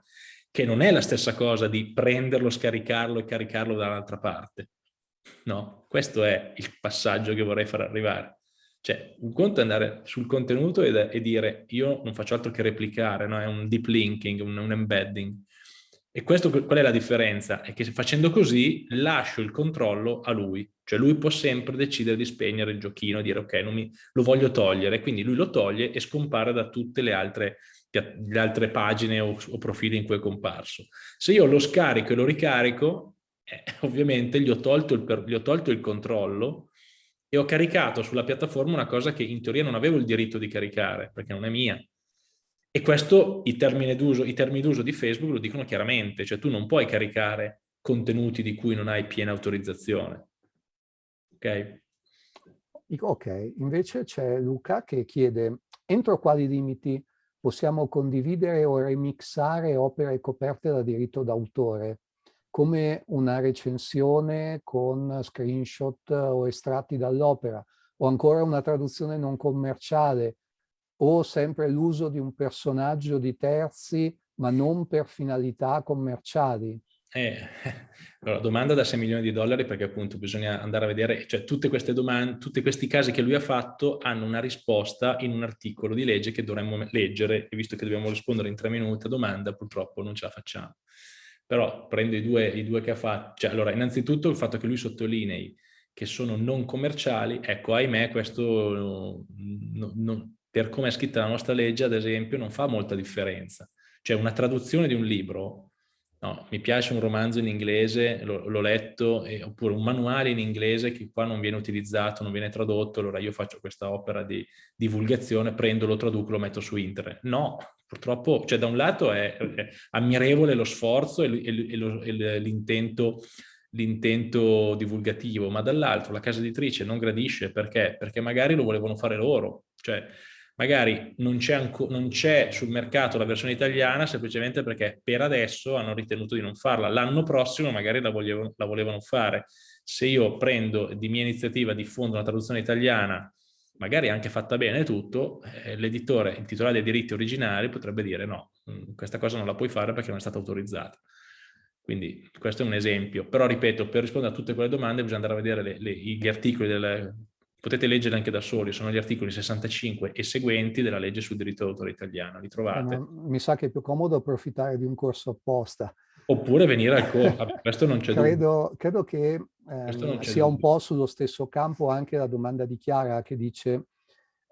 che non è la stessa cosa di prenderlo, scaricarlo e caricarlo dall'altra parte. No, questo è il passaggio che vorrei far arrivare. Cioè, un conto è andare sul contenuto e, e dire io non faccio altro che replicare, no? è un deep linking, un, un embedding. E questo qual è la differenza? È che facendo così lascio il controllo a lui, cioè lui può sempre decidere di spegnere il giochino e dire ok, mi, lo voglio togliere, quindi lui lo toglie e scompare da tutte le altre, le altre pagine o, o, profili in cui è comparso. Se io lo scarico e lo ricarico, eh, [LAUGHS] ovviamente gli ho, il, gli ho tolto il controllo e ho caricato sulla piattaforma una cosa che in teoria non avevo il diritto di caricare, perché non è mia. E questo i termini d'uso di Facebook lo dicono chiaramente, cioè tu non puoi caricare contenuti di cui non hai piena autorizzazione. Ok? Ok, invece c'è Luca che chiede entro quali limiti possiamo condividere o remixare opere coperte da diritto d'autore, come una recensione con screenshot o estratti dall'opera, o ancora una traduzione non commerciale, o sempre l'uso di un personaggio di terzi, ma non per finalità commerciali. Eh, [LAUGHS] allora, domanda da 6 milioni di dollari perché appunto bisogna andare a vedere, cioè tutte queste domande, tutti questi casi che lui ha fatto hanno una risposta in un articolo di legge che dovremmo leggere e visto che dobbiamo rispondere in tre minuti a domanda purtroppo non ce la facciamo. Però prendo i due, i due che ha fatto, cioè allora innanzitutto il fatto che lui sottolinei che sono non commerciali, ecco ahimè questo no, no, per come è scritta la nostra legge ad esempio non fa molta differenza. Cioè una traduzione di un libro No, mi piace un romanzo in inglese, l'ho letto, eh, oppure un manuale in inglese che qua non viene utilizzato, non viene tradotto, allora io faccio questa opera di divulgazione, prendo, lo traduco, lo metto su internet. No, purtroppo, cioè da un lato è, è ammirevole lo sforzo e, e l'intento l'intento divulgativo, ma dall'altro la casa editrice non gradisce perché? Perché magari lo volevano fare loro, cioè magari non c'è sul mercato la versione italiana semplicemente perché per adesso hanno ritenuto di non farla. L'anno prossimo magari la, volevo, la, volevano fare. Se io prendo di mia iniziativa, diffondo una traduzione italiana, magari anche fatta bene tutto, eh, l'editore, il titolare dei diritti originali potrebbe dire no, mm, questa cosa non la puoi fare perché non è stata autorizzata. Quindi questo è un esempio, però ripeto, per rispondere a tutte quelle domande bisogna andare a vedere le, le, gli articoli del, potete leggere anche da soli, sono gli articoli 65 e seguenti della legge sul diritto d'autore italiano, li trovate. Eh, mi sa che è più comodo approfittare di un corso apposta. Oppure venire al [LAUGHS] corso, questo non c'è credo, credo che eh, sia un po' sullo stesso campo anche la domanda di Chiara che dice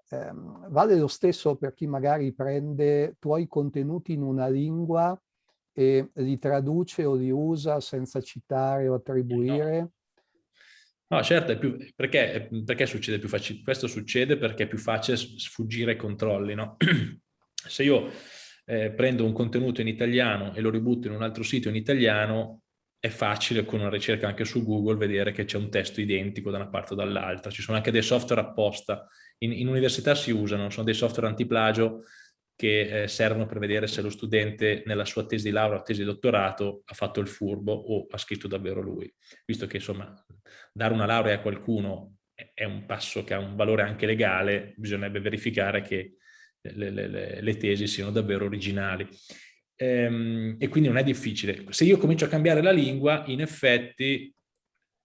ehm, vale lo stesso per chi magari prende tuoi contenuti in una lingua e li traduce o li usa senza citare o attribuire? No No, certo, più, perché, perché, succede più facile? Questo succede perché è più facile sfuggire ai controlli, no? [CLEARS THROAT] Se io eh, prendo un contenuto in italiano e lo ributto in un altro sito in italiano, è facile con una ricerca anche su Google vedere che c'è un testo identico da una parte o dall'altra. Ci sono anche dei software apposta. In, in università si usano, sono dei software antiplagio che eh, servono per vedere se lo studente nella sua tesi di laurea o tesi di dottorato ha fatto il furbo o ha scritto davvero lui. Visto che insomma dare una laurea a qualcuno è un passo che ha un valore anche legale, bisognerebbe verificare che le, le, le tesi siano davvero originali. Ehm, e quindi non è difficile. Se io comincio a cambiare la lingua, in effetti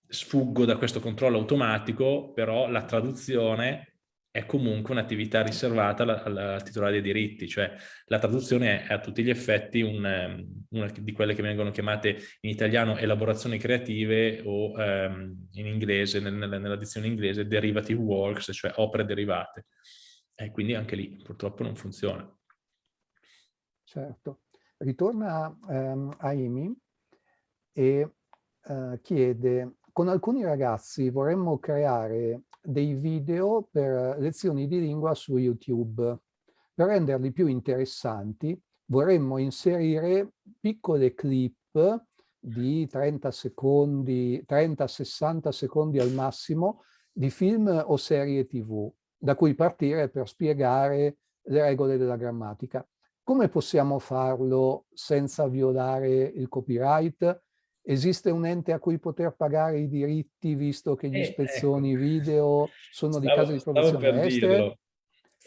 sfuggo da questo controllo automatico, però la traduzione è comunque un'attività riservata al titolare dei diritti, cioè la traduzione è a tutti gli effetti un, ehm, una di quelle che vengono chiamate in italiano elaborazioni creative o um, in inglese, nel, nella dizione inglese, derivative works, cioè opere derivate. E quindi anche lì purtroppo non funziona. Certo. Ritorna um, a Amy e uh, chiede, con alcuni ragazzi vorremmo creare dei video per lezioni di lingua su YouTube. Per renderli più interessanti vorremmo inserire piccole clip di 30 secondi, 30-60 secondi al massimo di film o serie tv, da cui partire per spiegare le regole della grammatica. Come possiamo farlo senza violare il copyright? Esiste un ente a cui poter pagare i diritti visto che gli eh, spezzoni ecco. video sono stavo, di casa di produzione estere?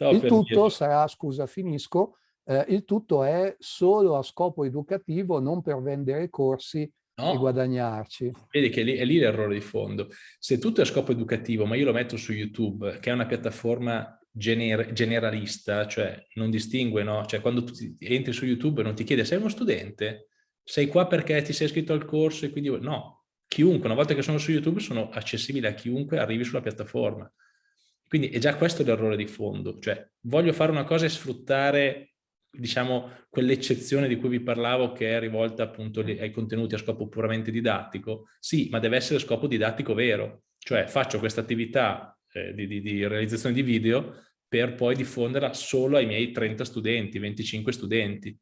Il tutto dirlo. sarà, scusa finisco, eh, il tutto è solo a scopo educativo, non per vendere corsi no. e guadagnarci. Vedi che lì, è lì l'errore di fondo. Se tutto è a scopo educativo, ma io lo metto su YouTube, che è una piattaforma gener generalista, cioè non distingue, no? Cioè quando tu entri su YouTube non ti chiede sei uno studente? Sei qua perché ti sei iscritto al corso e quindi... No, chiunque, una volta che sono su YouTube sono accessibili a chiunque arrivi sulla piattaforma. Quindi è già questo l'errore di fondo, cioè voglio fare una cosa e sfruttare, diciamo, quell'eccezione di cui vi parlavo che è rivolta appunto ai contenuti a scopo puramente didattico. Sì, ma deve essere scopo didattico vero, cioè faccio questa attività eh, di, di, di realizzazione di video per poi diffonderla solo ai miei 30 studenti, 25 studenti.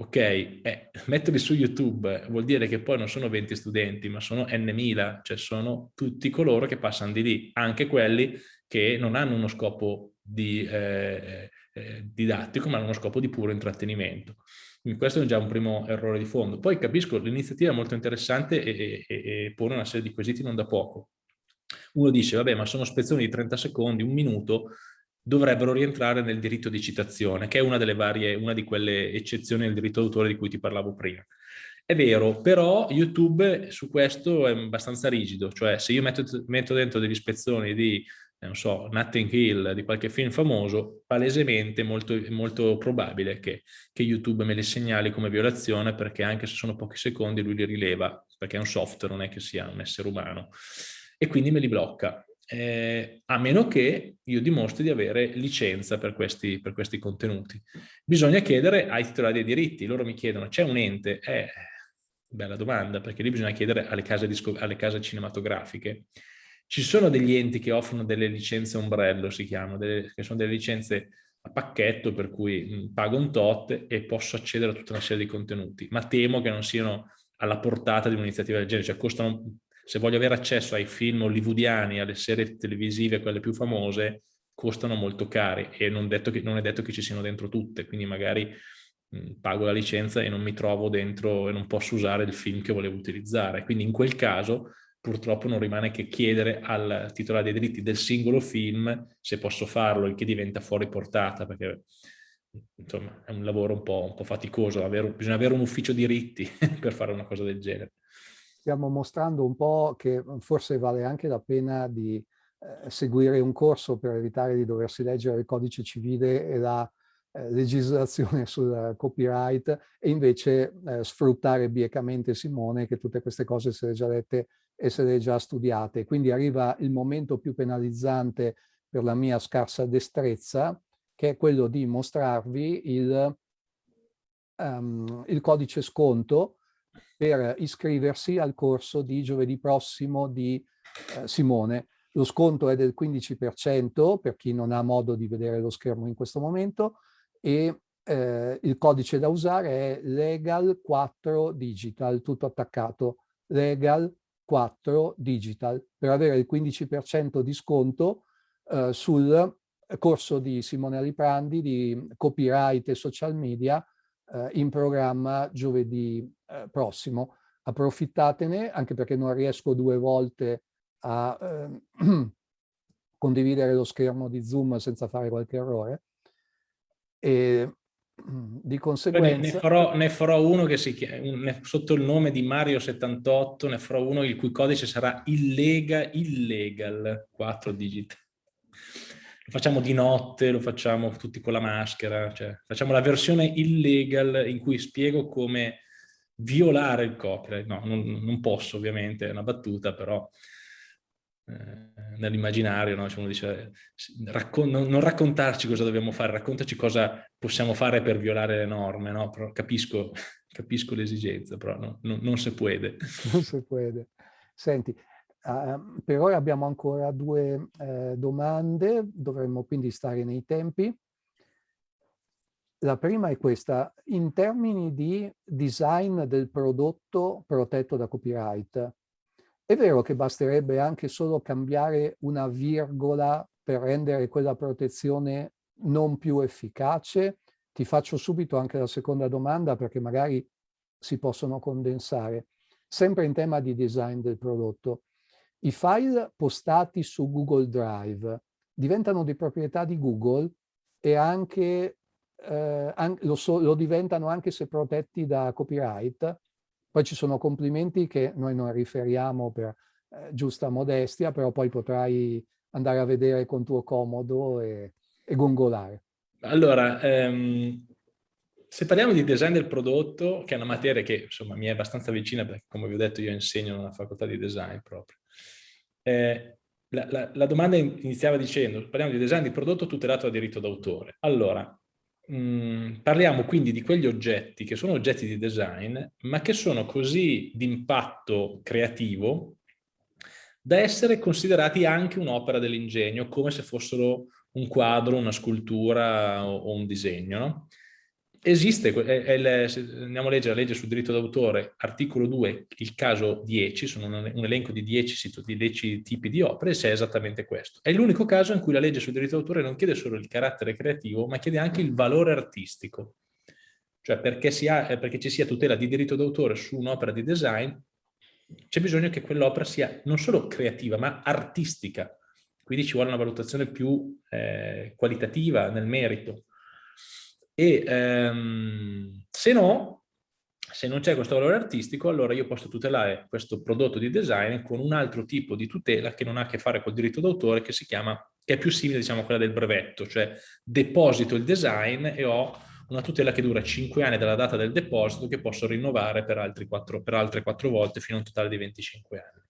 Ok, eh, metterli su YouTube vuol dire che poi non sono 20 studenti, ma sono n mila, cioè sono tutti coloro che passano di lì, anche quelli che non hanno uno scopo di, eh, eh, didattico, ma hanno uno scopo di puro intrattenimento. Quindi questo è già un primo errore di fondo. Poi capisco, l'iniziativa è molto interessante e, e, e pone una serie di quesiti non da poco. Uno dice, vabbè, ma sono spezzoni di 30 secondi, un minuto, dovrebbero rientrare nel diritto di citazione, che è una delle varie, una di quelle eccezioni del diritto d'autore di cui ti parlavo prima. È vero, però YouTube su questo è abbastanza rigido, cioè se io metto, metto dentro degli spezzoni di, non so, Nothing Hill, di qualche film famoso, palesemente è molto, molto probabile che, che, YouTube me li segnali come violazione perché anche se sono pochi secondi lui li rileva, perché è un software, non è che sia un essere umano, e quindi me li blocca eh, a meno che io dimostri di avere licenza per questi, per questi contenuti. Bisogna chiedere ai titolari dei diritti, loro mi chiedono, c'è un ente? Eh, bella domanda, perché lì bisogna chiedere alle case, alle case cinematografiche. Ci sono degli enti che offrono delle licenze ombrello, si chiamano, delle, che sono delle licenze a pacchetto per cui mh, pago un tot e posso accedere a tutta una serie di contenuti, ma temo che non siano alla portata di un'iniziativa del genere, cioè costano se voglio avere accesso ai film hollywoodiani, alle serie televisive, quelle più famose, costano molto cari e non, che, non è detto che ci siano dentro tutte, quindi magari mh, pago la licenza e non mi trovo dentro e non posso usare il film che volevo utilizzare. Quindi in quel caso purtroppo non rimane che chiedere al titolare dei diritti del singolo film se posso farlo, il che diventa fuori portata, perché insomma è un lavoro un po', un po faticoso, avere, bisogna avere un ufficio diritti [LAUGHS] per fare una cosa del genere stiamo mostrando un po' che mhmm, forse vale anche la pena di eh, seguire un corso per evitare di doversi leggere il codice civile e la eh, legislazione [LAUGHS] sul copyright e invece eh, sfruttare biecamente Simone che tutte queste cose se le già lette e se le già studiate. Quindi arriva il momento più penalizzante per la mia scarsa destrezza che è quello di mostrarvi il, um, il codice sconto per iscriversi al corso di giovedì prossimo di eh, Simone. Lo sconto è del 15% per chi non ha modo di vedere lo schermo in questo momento e eh, il codice da usare è legal 4 digital, tutto attaccato, legal 4 digital, per avere il 15% di sconto eh, sul corso di Simone Aliprandi di copyright e social media eh, in programma giovedì eh, prossimo. Approfittatene, anche perché non riesco due volte a eh, [CLEARS THROAT] condividere lo schermo di Zoom senza fare qualche errore. E [CLEARS THROAT] di conseguenza... Ne farò, ne farò uno che si chiama, sotto il nome di Mario78, ne farò uno il cui codice sarà illegal, illegal 4 digit lo facciamo di notte, lo facciamo tutti con la maschera, cioè facciamo la versione illegal in cui spiego come violare il copyright. No, non, non posso ovviamente, è una battuta, però eh, nell'immaginario no? cioè uno dice raccon non, non, raccontarci cosa dobbiamo fare, raccontaci cosa possiamo fare per violare le norme, no? capisco, [LAUGHS] capisco l'esigenza, però no, non, si può. Non si può. Senti, Uh, per ora abbiamo ancora due uh, domande, dovremmo quindi stare nei tempi. La prima è questa, in termini di design del prodotto protetto da copyright, è vero che basterebbe anche solo cambiare una virgola per rendere quella protezione non più efficace? Ti faccio subito anche la seconda domanda perché magari si possono condensare. Sempre in tema di design del prodotto, i file postati su Google Drive diventano di proprietà di Google e anche, eh, an lo, so, lo, diventano anche se protetti da copyright. Poi ci sono complimenti che noi non riferiamo per eh, giusta modestia, però poi potrai andare a vedere con tuo comodo e, e gongolare. Allora, ehm, se parliamo di design del prodotto, che è una materia che insomma mi è abbastanza vicina, perché come vi ho detto io insegno in una facoltà di design proprio, eh, la, la, la, domanda iniziava dicendo, parliamo di design di prodotto tutelato da diritto d'autore. Allora, mh, mm, parliamo quindi di quegli oggetti che sono oggetti di design, ma che sono così di impatto creativo da essere considerati anche un'opera dell'ingegno, come se fossero un quadro, una scultura o, o un disegno. No? Esiste, è, è il, se andiamo a leggere la legge sul diritto d'autore, articolo 2, il caso 10, sono un, un elenco di 10, di 10 tipi di opere, e c'è esattamente questo. È l'unico caso in cui la legge sul diritto d'autore non chiede solo il carattere creativo, ma chiede anche il valore artistico. Cioè perché, ha, eh, perché ci sia tutela di diritto d'autore su un'opera di design, c'è bisogno che quell'opera sia non solo creativa, ma artistica. Quindi ci vuole una valutazione più eh, qualitativa nel merito. E ehm, se no, se non c'è questo valore artistico, allora io posso tutelare questo prodotto di design con un altro tipo di tutela che non ha a che fare col diritto d'autore, che si chiama, che è più simile diciamo a quella del brevetto, cioè deposito il design e ho una tutela che dura 5 anni dalla data del deposito che posso rinnovare per, altri 4, per altre 4 volte fino a un totale di 25 anni.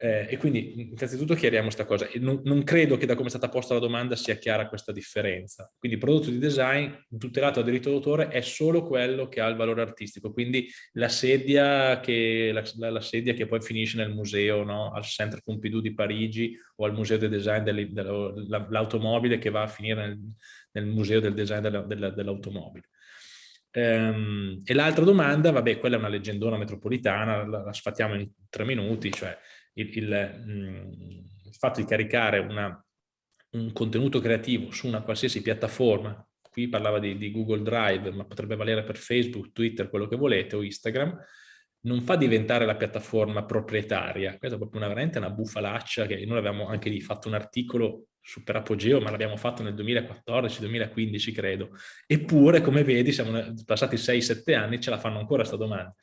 Eh, e quindi innanzitutto chiariamo questa cosa. Non, non, credo che da come è stata posta la domanda sia chiara questa differenza. Quindi il prodotto di design tutelato a diritto d'autore è solo quello che ha il valore artistico, quindi la sedia che, la, la sedia che poi finisce nel museo, no? al Centre Pompidou di Parigi o al Museo del Design dell'automobile che va a finire nel, nel Museo del Design dell'automobile. Ehm, e l'altra domanda, vabbè, quella è una leggendona metropolitana, la, la sfattiamo in tre minuti, cioè il, il, mm, il fatto di caricare una, un contenuto creativo su una qualsiasi piattaforma, qui parlava di, di, Google Drive, ma potrebbe valere per Facebook, Twitter, quello che volete, o Instagram, non fa diventare la piattaforma proprietaria. Questa è proprio una, veramente una bufalaccia che noi abbiamo anche lì fatto un articolo super apogeo, ma l'abbiamo fatto nel 2014-2015 credo. Eppure, come vedi, siamo passati 6-7 anni, ce la fanno ancora questa domanda.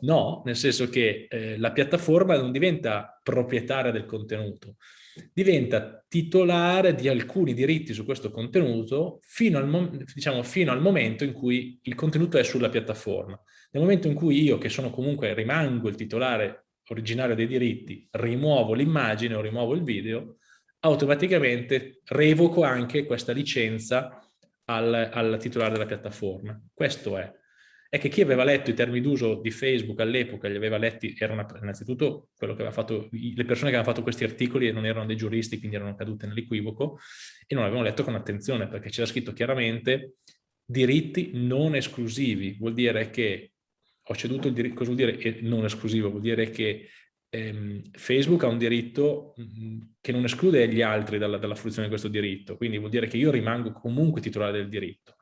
No, nel senso che eh, la piattaforma non diventa proprietaria del contenuto, diventa titolare di alcuni diritti su questo contenuto fino al, diciamo, fino al momento in cui il contenuto è sulla piattaforma. Nel momento in cui io, che sono comunque, rimango il titolare originario dei diritti, rimuovo l'immagine o rimuovo il video, automaticamente revoco anche questa licenza al, al titolare della piattaforma. Questo è è che chi aveva letto i termini d'uso di Facebook all'epoca, li aveva letti, erano innanzitutto quello che aveva fatto, le persone che avevano fatto questi articoli non erano dei giuristi, quindi erano cadute nell'equivoco, e non l'avevano letto con attenzione, perché c'era scritto chiaramente diritti non esclusivi, vuol dire che ho ceduto il diritto, cosa vuol dire non esclusivo? Vuol dire che ehm, Facebook ha un diritto mh, che non esclude gli altri dalla, dalla fruizione di questo diritto, quindi vuol dire che io rimango comunque titolare del diritto.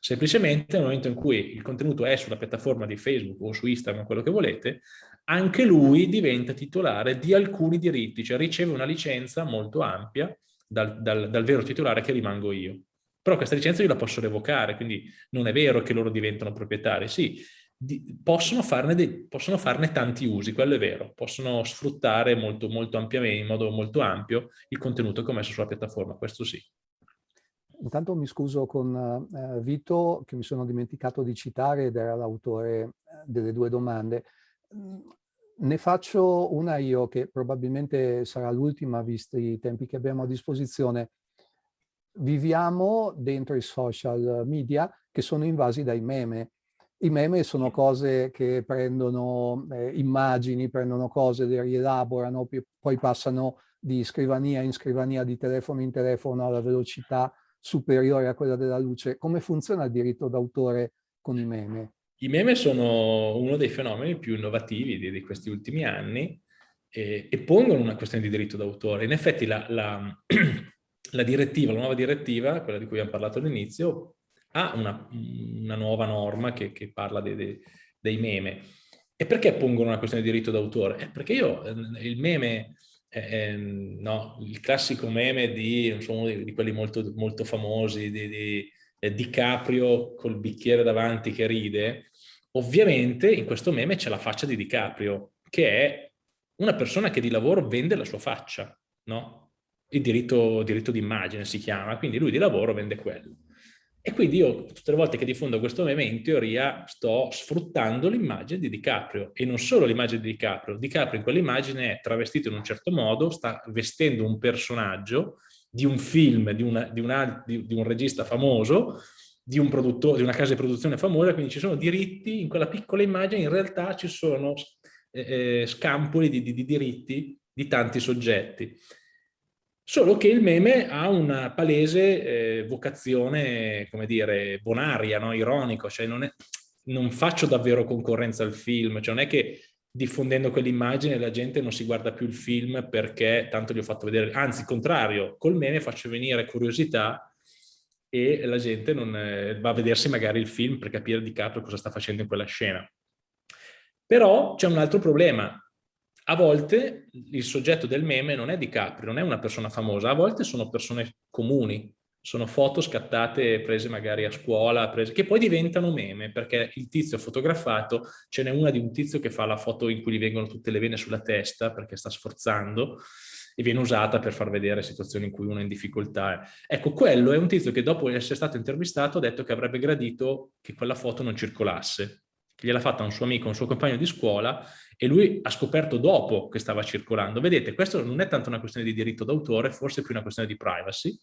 Semplicemente nel momento in cui il contenuto è sulla piattaforma di Facebook o su Instagram, quello che volete, anche lui diventa titolare di alcuni diritti, cioè riceve una licenza molto ampia dal, dal, dal vero titolare che rimango io. Però questa licenza io la posso revocare, quindi non è vero che loro diventano proprietari. Sì, di, possono, farne dei, possono, farne tanti usi, quello è vero. Possono sfruttare molto, molto ampiamente, in modo molto ampio, il contenuto che ho messo sulla piattaforma, questo sì. Intanto mi scuso con eh, Vito, che mi sono dimenticato di citare ed era l'autore eh, delle due domande. Mm, ne faccio una io, che probabilmente sarà l'ultima, visti i tempi che abbiamo a disposizione. Viviamo dentro i social media che sono invasi dai meme. I meme sono cose che prendono eh, immagini, prendono cose, le rielaborano, poi passano di scrivania in scrivania, di telefono in telefono alla velocità superiore a quella della luce. Come funziona il diritto d'autore con i meme? I meme sono uno dei fenomeni più innovativi di, di questi ultimi anni e, e, pongono una questione di diritto d'autore. In effetti la, la, [CLEARS THROAT] la, direttiva, la nuova direttiva, quella di cui abbiamo parlato all'inizio, ha una, una, nuova norma che, che parla de, de, dei meme. E perché pongono una questione di diritto d'autore? Eh, perché io, eh, il meme eh, no, il classico meme di, insomma, di, di quelli molto, molto famosi, di, di eh, DiCaprio col bicchiere davanti che ride, ovviamente in questo meme c'è la faccia di DiCaprio, che è una persona che di lavoro vende la sua faccia, no? Il diritto, diritto d'immagine si chiama, quindi lui di lavoro vende quello. E quindi io tutte le volte che diffondo questo meme in teoria sto sfruttando l'immagine di DiCaprio e non solo l'immagine di DiCaprio. DiCaprio in quell'immagine è travestito in un certo modo, sta vestendo un personaggio di un film, di, una, di, una, di, di un regista famoso, di, un di una casa di produzione famosa, quindi ci sono diritti, in quella piccola immagine in realtà ci sono eh, eh, scampoli di, di, di, diritti di tanti soggetti. Solo che il meme ha una palese eh, vocazione, come dire, bonaria, no? ironico, cioè non, è, non, faccio davvero concorrenza al film, cioè non è che diffondendo quell'immagine la gente non si guarda più il film perché tanto gli ho fatto vedere, anzi, il contrario, col meme faccio venire curiosità e la gente non, eh, va a vedersi magari il film per capire di capo cosa sta facendo in quella scena. Però c'è un altro problema, a volte il soggetto del meme non è Di Capri, non è una persona famosa, a volte sono persone comuni, sono foto scattate prese magari a scuola, prese, che poi diventano meme, perché il tizio fotografato, ce n'è una di un tizio che fa la foto in cui gli vengono tutte le vene sulla testa perché sta sforzando, e viene usata per far vedere situazioni in cui uno è in difficoltà. Ecco, quello è un tizio che dopo essere stato intervistato ha detto che avrebbe gradito che quella foto non circolasse, che gliel'ha fatta un suo amico, un suo compagno di scuola e lui ha scoperto dopo che stava circolando. Vedete, questo non è tanto una questione di diritto d'autore, forse più una questione di privacy.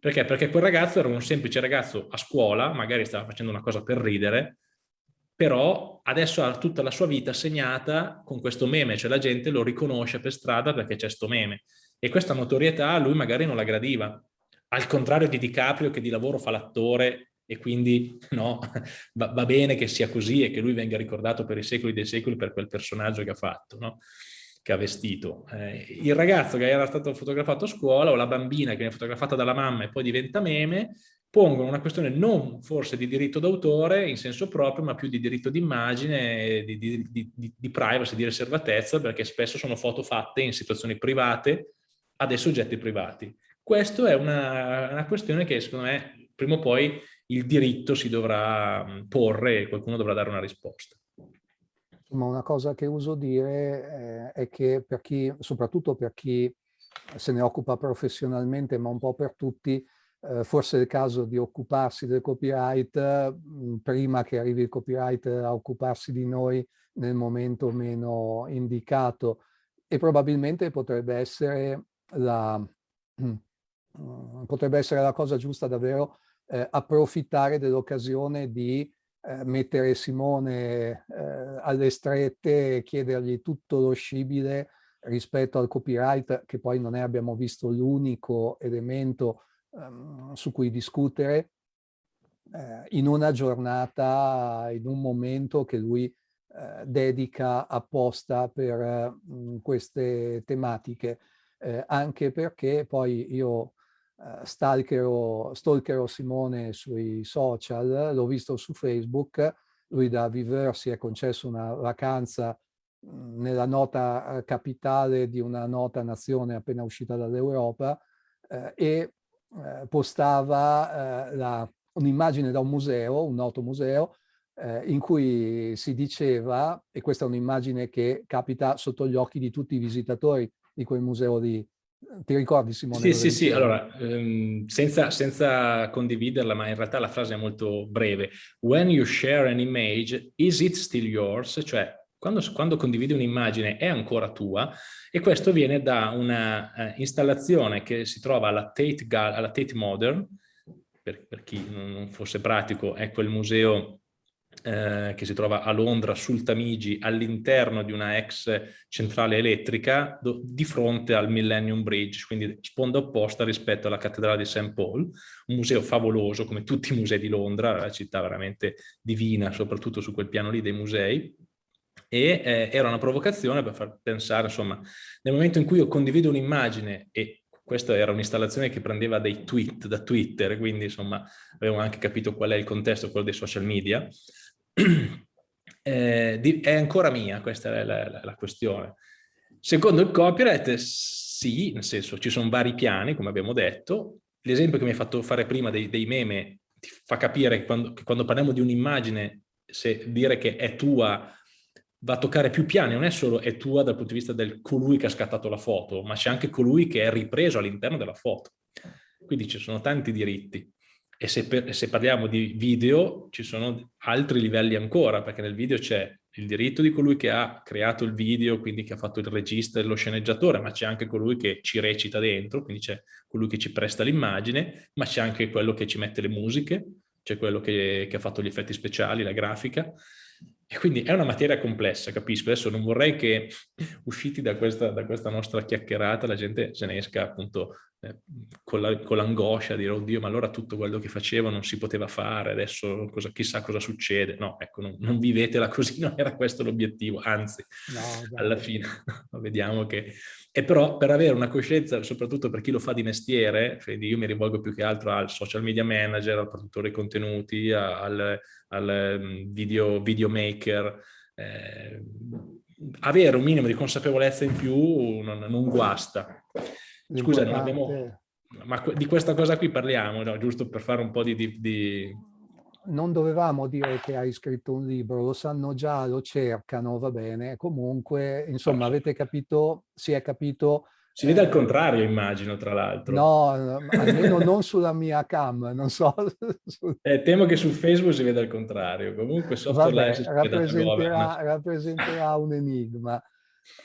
Perché? Perché quel ragazzo era un semplice ragazzo a scuola, magari stava facendo una cosa per ridere, però adesso ha tutta la sua vita segnata con questo meme, cioè la gente lo riconosce per strada perché c'è sto meme. E questa notorietà lui magari non la gradiva. Al contrario di DiCaprio che di lavoro fa l'attore e quindi no, va, va, bene che sia così e che lui venga ricordato per i secoli dei secoli per quel personaggio che ha fatto, no? che ha vestito. Eh, il ragazzo che era stato fotografato a scuola o la bambina che viene fotografata dalla mamma e poi diventa meme, pongono una questione non forse di diritto d'autore in senso proprio, ma più di diritto d'immagine, di, di, di, di privacy, di riservatezza, perché spesso sono foto fatte in situazioni private a dei soggetti privati. Questa è una, una questione che secondo me prima o poi il diritto si dovrà mm, porre e qualcuno dovrà dare una risposta. Ma una cosa che uso dire eh, è che per chi, soprattutto per chi se ne occupa professionalmente, ma un po' per tutti, eh, forse è il caso di occuparsi del copyright mm, prima che arrivi il copyright a occuparsi di noi nel momento meno indicato e probabilmente potrebbe essere la, [CLEARS THROAT] potrebbe essere la cosa giusta davvero eh, approfittare dell'occasione di eh, mettere Simone eh, alle strette e chiedergli tutto lo scibile rispetto al copyright, che poi non è, abbiamo visto, l'unico elemento um, su cui discutere, eh, in una giornata, in un momento che lui eh, dedica apposta per mh, queste tematiche, eh, anche perché poi io uh, stalkerò, stalkerò Simone sui social, l'ho visto su Facebook, lui da Viver si è concesso una vacanza mhmm, nella nota capitale di una nota nazione appena uscita dall'Europa eh, e eh, postava eh, un'immagine da un museo, un noto museo, eh, in cui si diceva, e questa è un'immagine che capita sotto gli occhi di tutti i visitatori di quel museo lì, ti ricordi Simone? Sì, sì, sì, allora, ehm, senza, senza, condividerla, ma in realtà la frase è molto breve. When you share an image, is it still yours? Cioè, quando, quando condividi un'immagine è ancora tua e questo viene da una uh, installazione che si trova alla Tate, alla Tate Modern, per, per chi non fosse pratico, è quel museo eh, che si trova a Londra sul Tamigi all'interno di una ex centrale elettrica di fronte al Millennium Bridge, quindi sponda opposta rispetto alla cattedrale di St. Paul, un museo favoloso come tutti i musei di Londra, la città veramente divina, soprattutto su quel piano lì dei musei, e eh, era una provocazione per far pensare, insomma, nel momento in cui io condivido un'immagine e questa era un'installazione che prendeva dei tweet da Twitter, quindi insomma avevo anche capito qual è il contesto, quello dei social media, [CLEARS THROAT] eh, di, è ancora mia, questa è la, la, la, questione. Secondo il copyright, sì, nel senso ci sono vari piani, come abbiamo detto. L'esempio che mi hai fatto fare prima dei, dei meme ti fa capire che quando, che quando parliamo di un'immagine, se dire che è tua va a toccare più piani, non è solo è tua dal punto di vista del colui che ha scattato la foto, ma c'è anche colui che è ripreso all'interno della foto. Quindi ci sono tanti diritti. E se, per, se, parliamo di video ci sono altri livelli ancora, perché nel video c'è il diritto di colui che ha creato il video, quindi che ha fatto il regista e lo sceneggiatore, ma c'è anche colui che ci recita dentro, quindi c'è colui che ci presta l'immagine, ma c'è anche quello che ci mette le musiche, c'è quello che, che, ha fatto gli effetti speciali, la grafica. E quindi è una materia complessa, capisco. Adesso non vorrei che usciti da questa, da questa nostra chiacchierata la gente se ne esca appunto eh, con l'angoscia la, di dire oddio ma allora tutto quello che facevo non si poteva fare, adesso cosa, chissà cosa succede. No, ecco, non, non vivetela così, [LAUGHS] non era questo l'obiettivo, anzi, no, alla fine [LAUGHS] vediamo che... E però per avere una coscienza, soprattutto per chi lo fa di mestiere, cioè io mi rivolgo più che altro al social media manager, al produttore contenuti, al, al mm, video, videomaker, eh, avere un minimo di consapevolezza in più non, non guasta. Scusa, abbiamo... Ma di questa cosa qui parliamo, no? giusto per fare un po' di, di, di, Non dovevamo dire che hai scritto un libro, lo sanno già, lo cercano, va bene. Comunque, insomma, avete capito, si è capito si vede al contrario, immagino, tra l'altro. No, almeno non sulla mia cam, non so. Eh, temo che su Facebook si veda al contrario. Comunque software Vabbè, rappresenterà, rappresenterà, un enigma.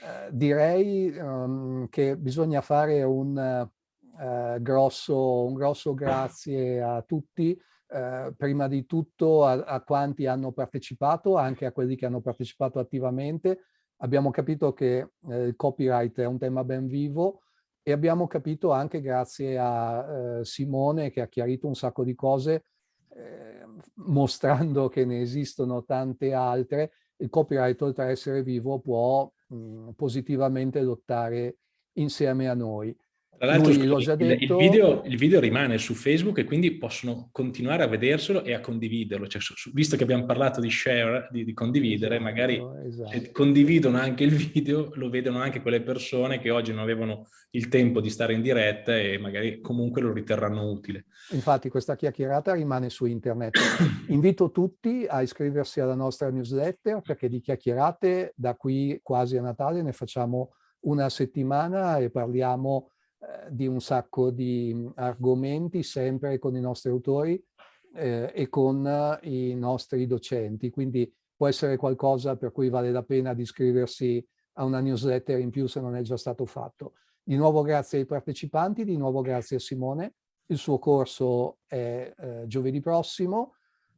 Eh, direi um, che bisogna fare un, uh, grosso, un grosso grazie a tutti, uh, prima di tutto a, a quanti hanno partecipato, anche a quelli che hanno partecipato attivamente, abbiamo capito che eh, il copyright è un tema ben vivo e abbiamo capito anche grazie a Simone che ha chiarito un sacco di cose eh, mostrando che ne esistono tante altre, il copyright oltre a essere vivo può mh, positivamente lottare insieme a noi. Tra l'altro il, il, video, il video rimane su Facebook e quindi possono continuare a vederselo e a condividerlo. Cioè, su, visto che abbiamo parlato di share, di, di condividere, esatto, magari esatto. condividono anche il video, lo vedono anche quelle persone che oggi non avevano il tempo di stare in diretta e magari comunque lo riterranno utile. Infatti questa chiacchierata rimane su internet. [CLEARS THROAT] Invito tutti a iscriversi alla nostra newsletter perché di chiacchierate da qui quasi a Natale ne facciamo una settimana e parliamo eh, di un sacco di mm, argomenti sempre con i nostri autori eh, e con uh, i nostri docenti, quindi può essere qualcosa per cui vale la pena di iscriversi a una newsletter in più se non è già stato fatto. Di nuovo grazie ai partecipanti, di nuovo grazie a Simone. Il suo corso è eh, giovedì prossimo,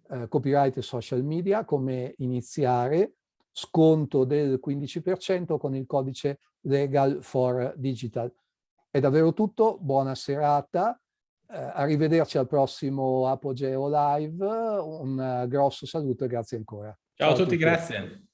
eh, copyright e social media, come iniziare, sconto del 15% con il codice Legal for Digital. È davvero tutto, buona serata, eh, arrivederci al prossimo Apogeo Live, un grosso saluto e grazie ancora. Ciao, Ciao a tutti, tutti, grazie.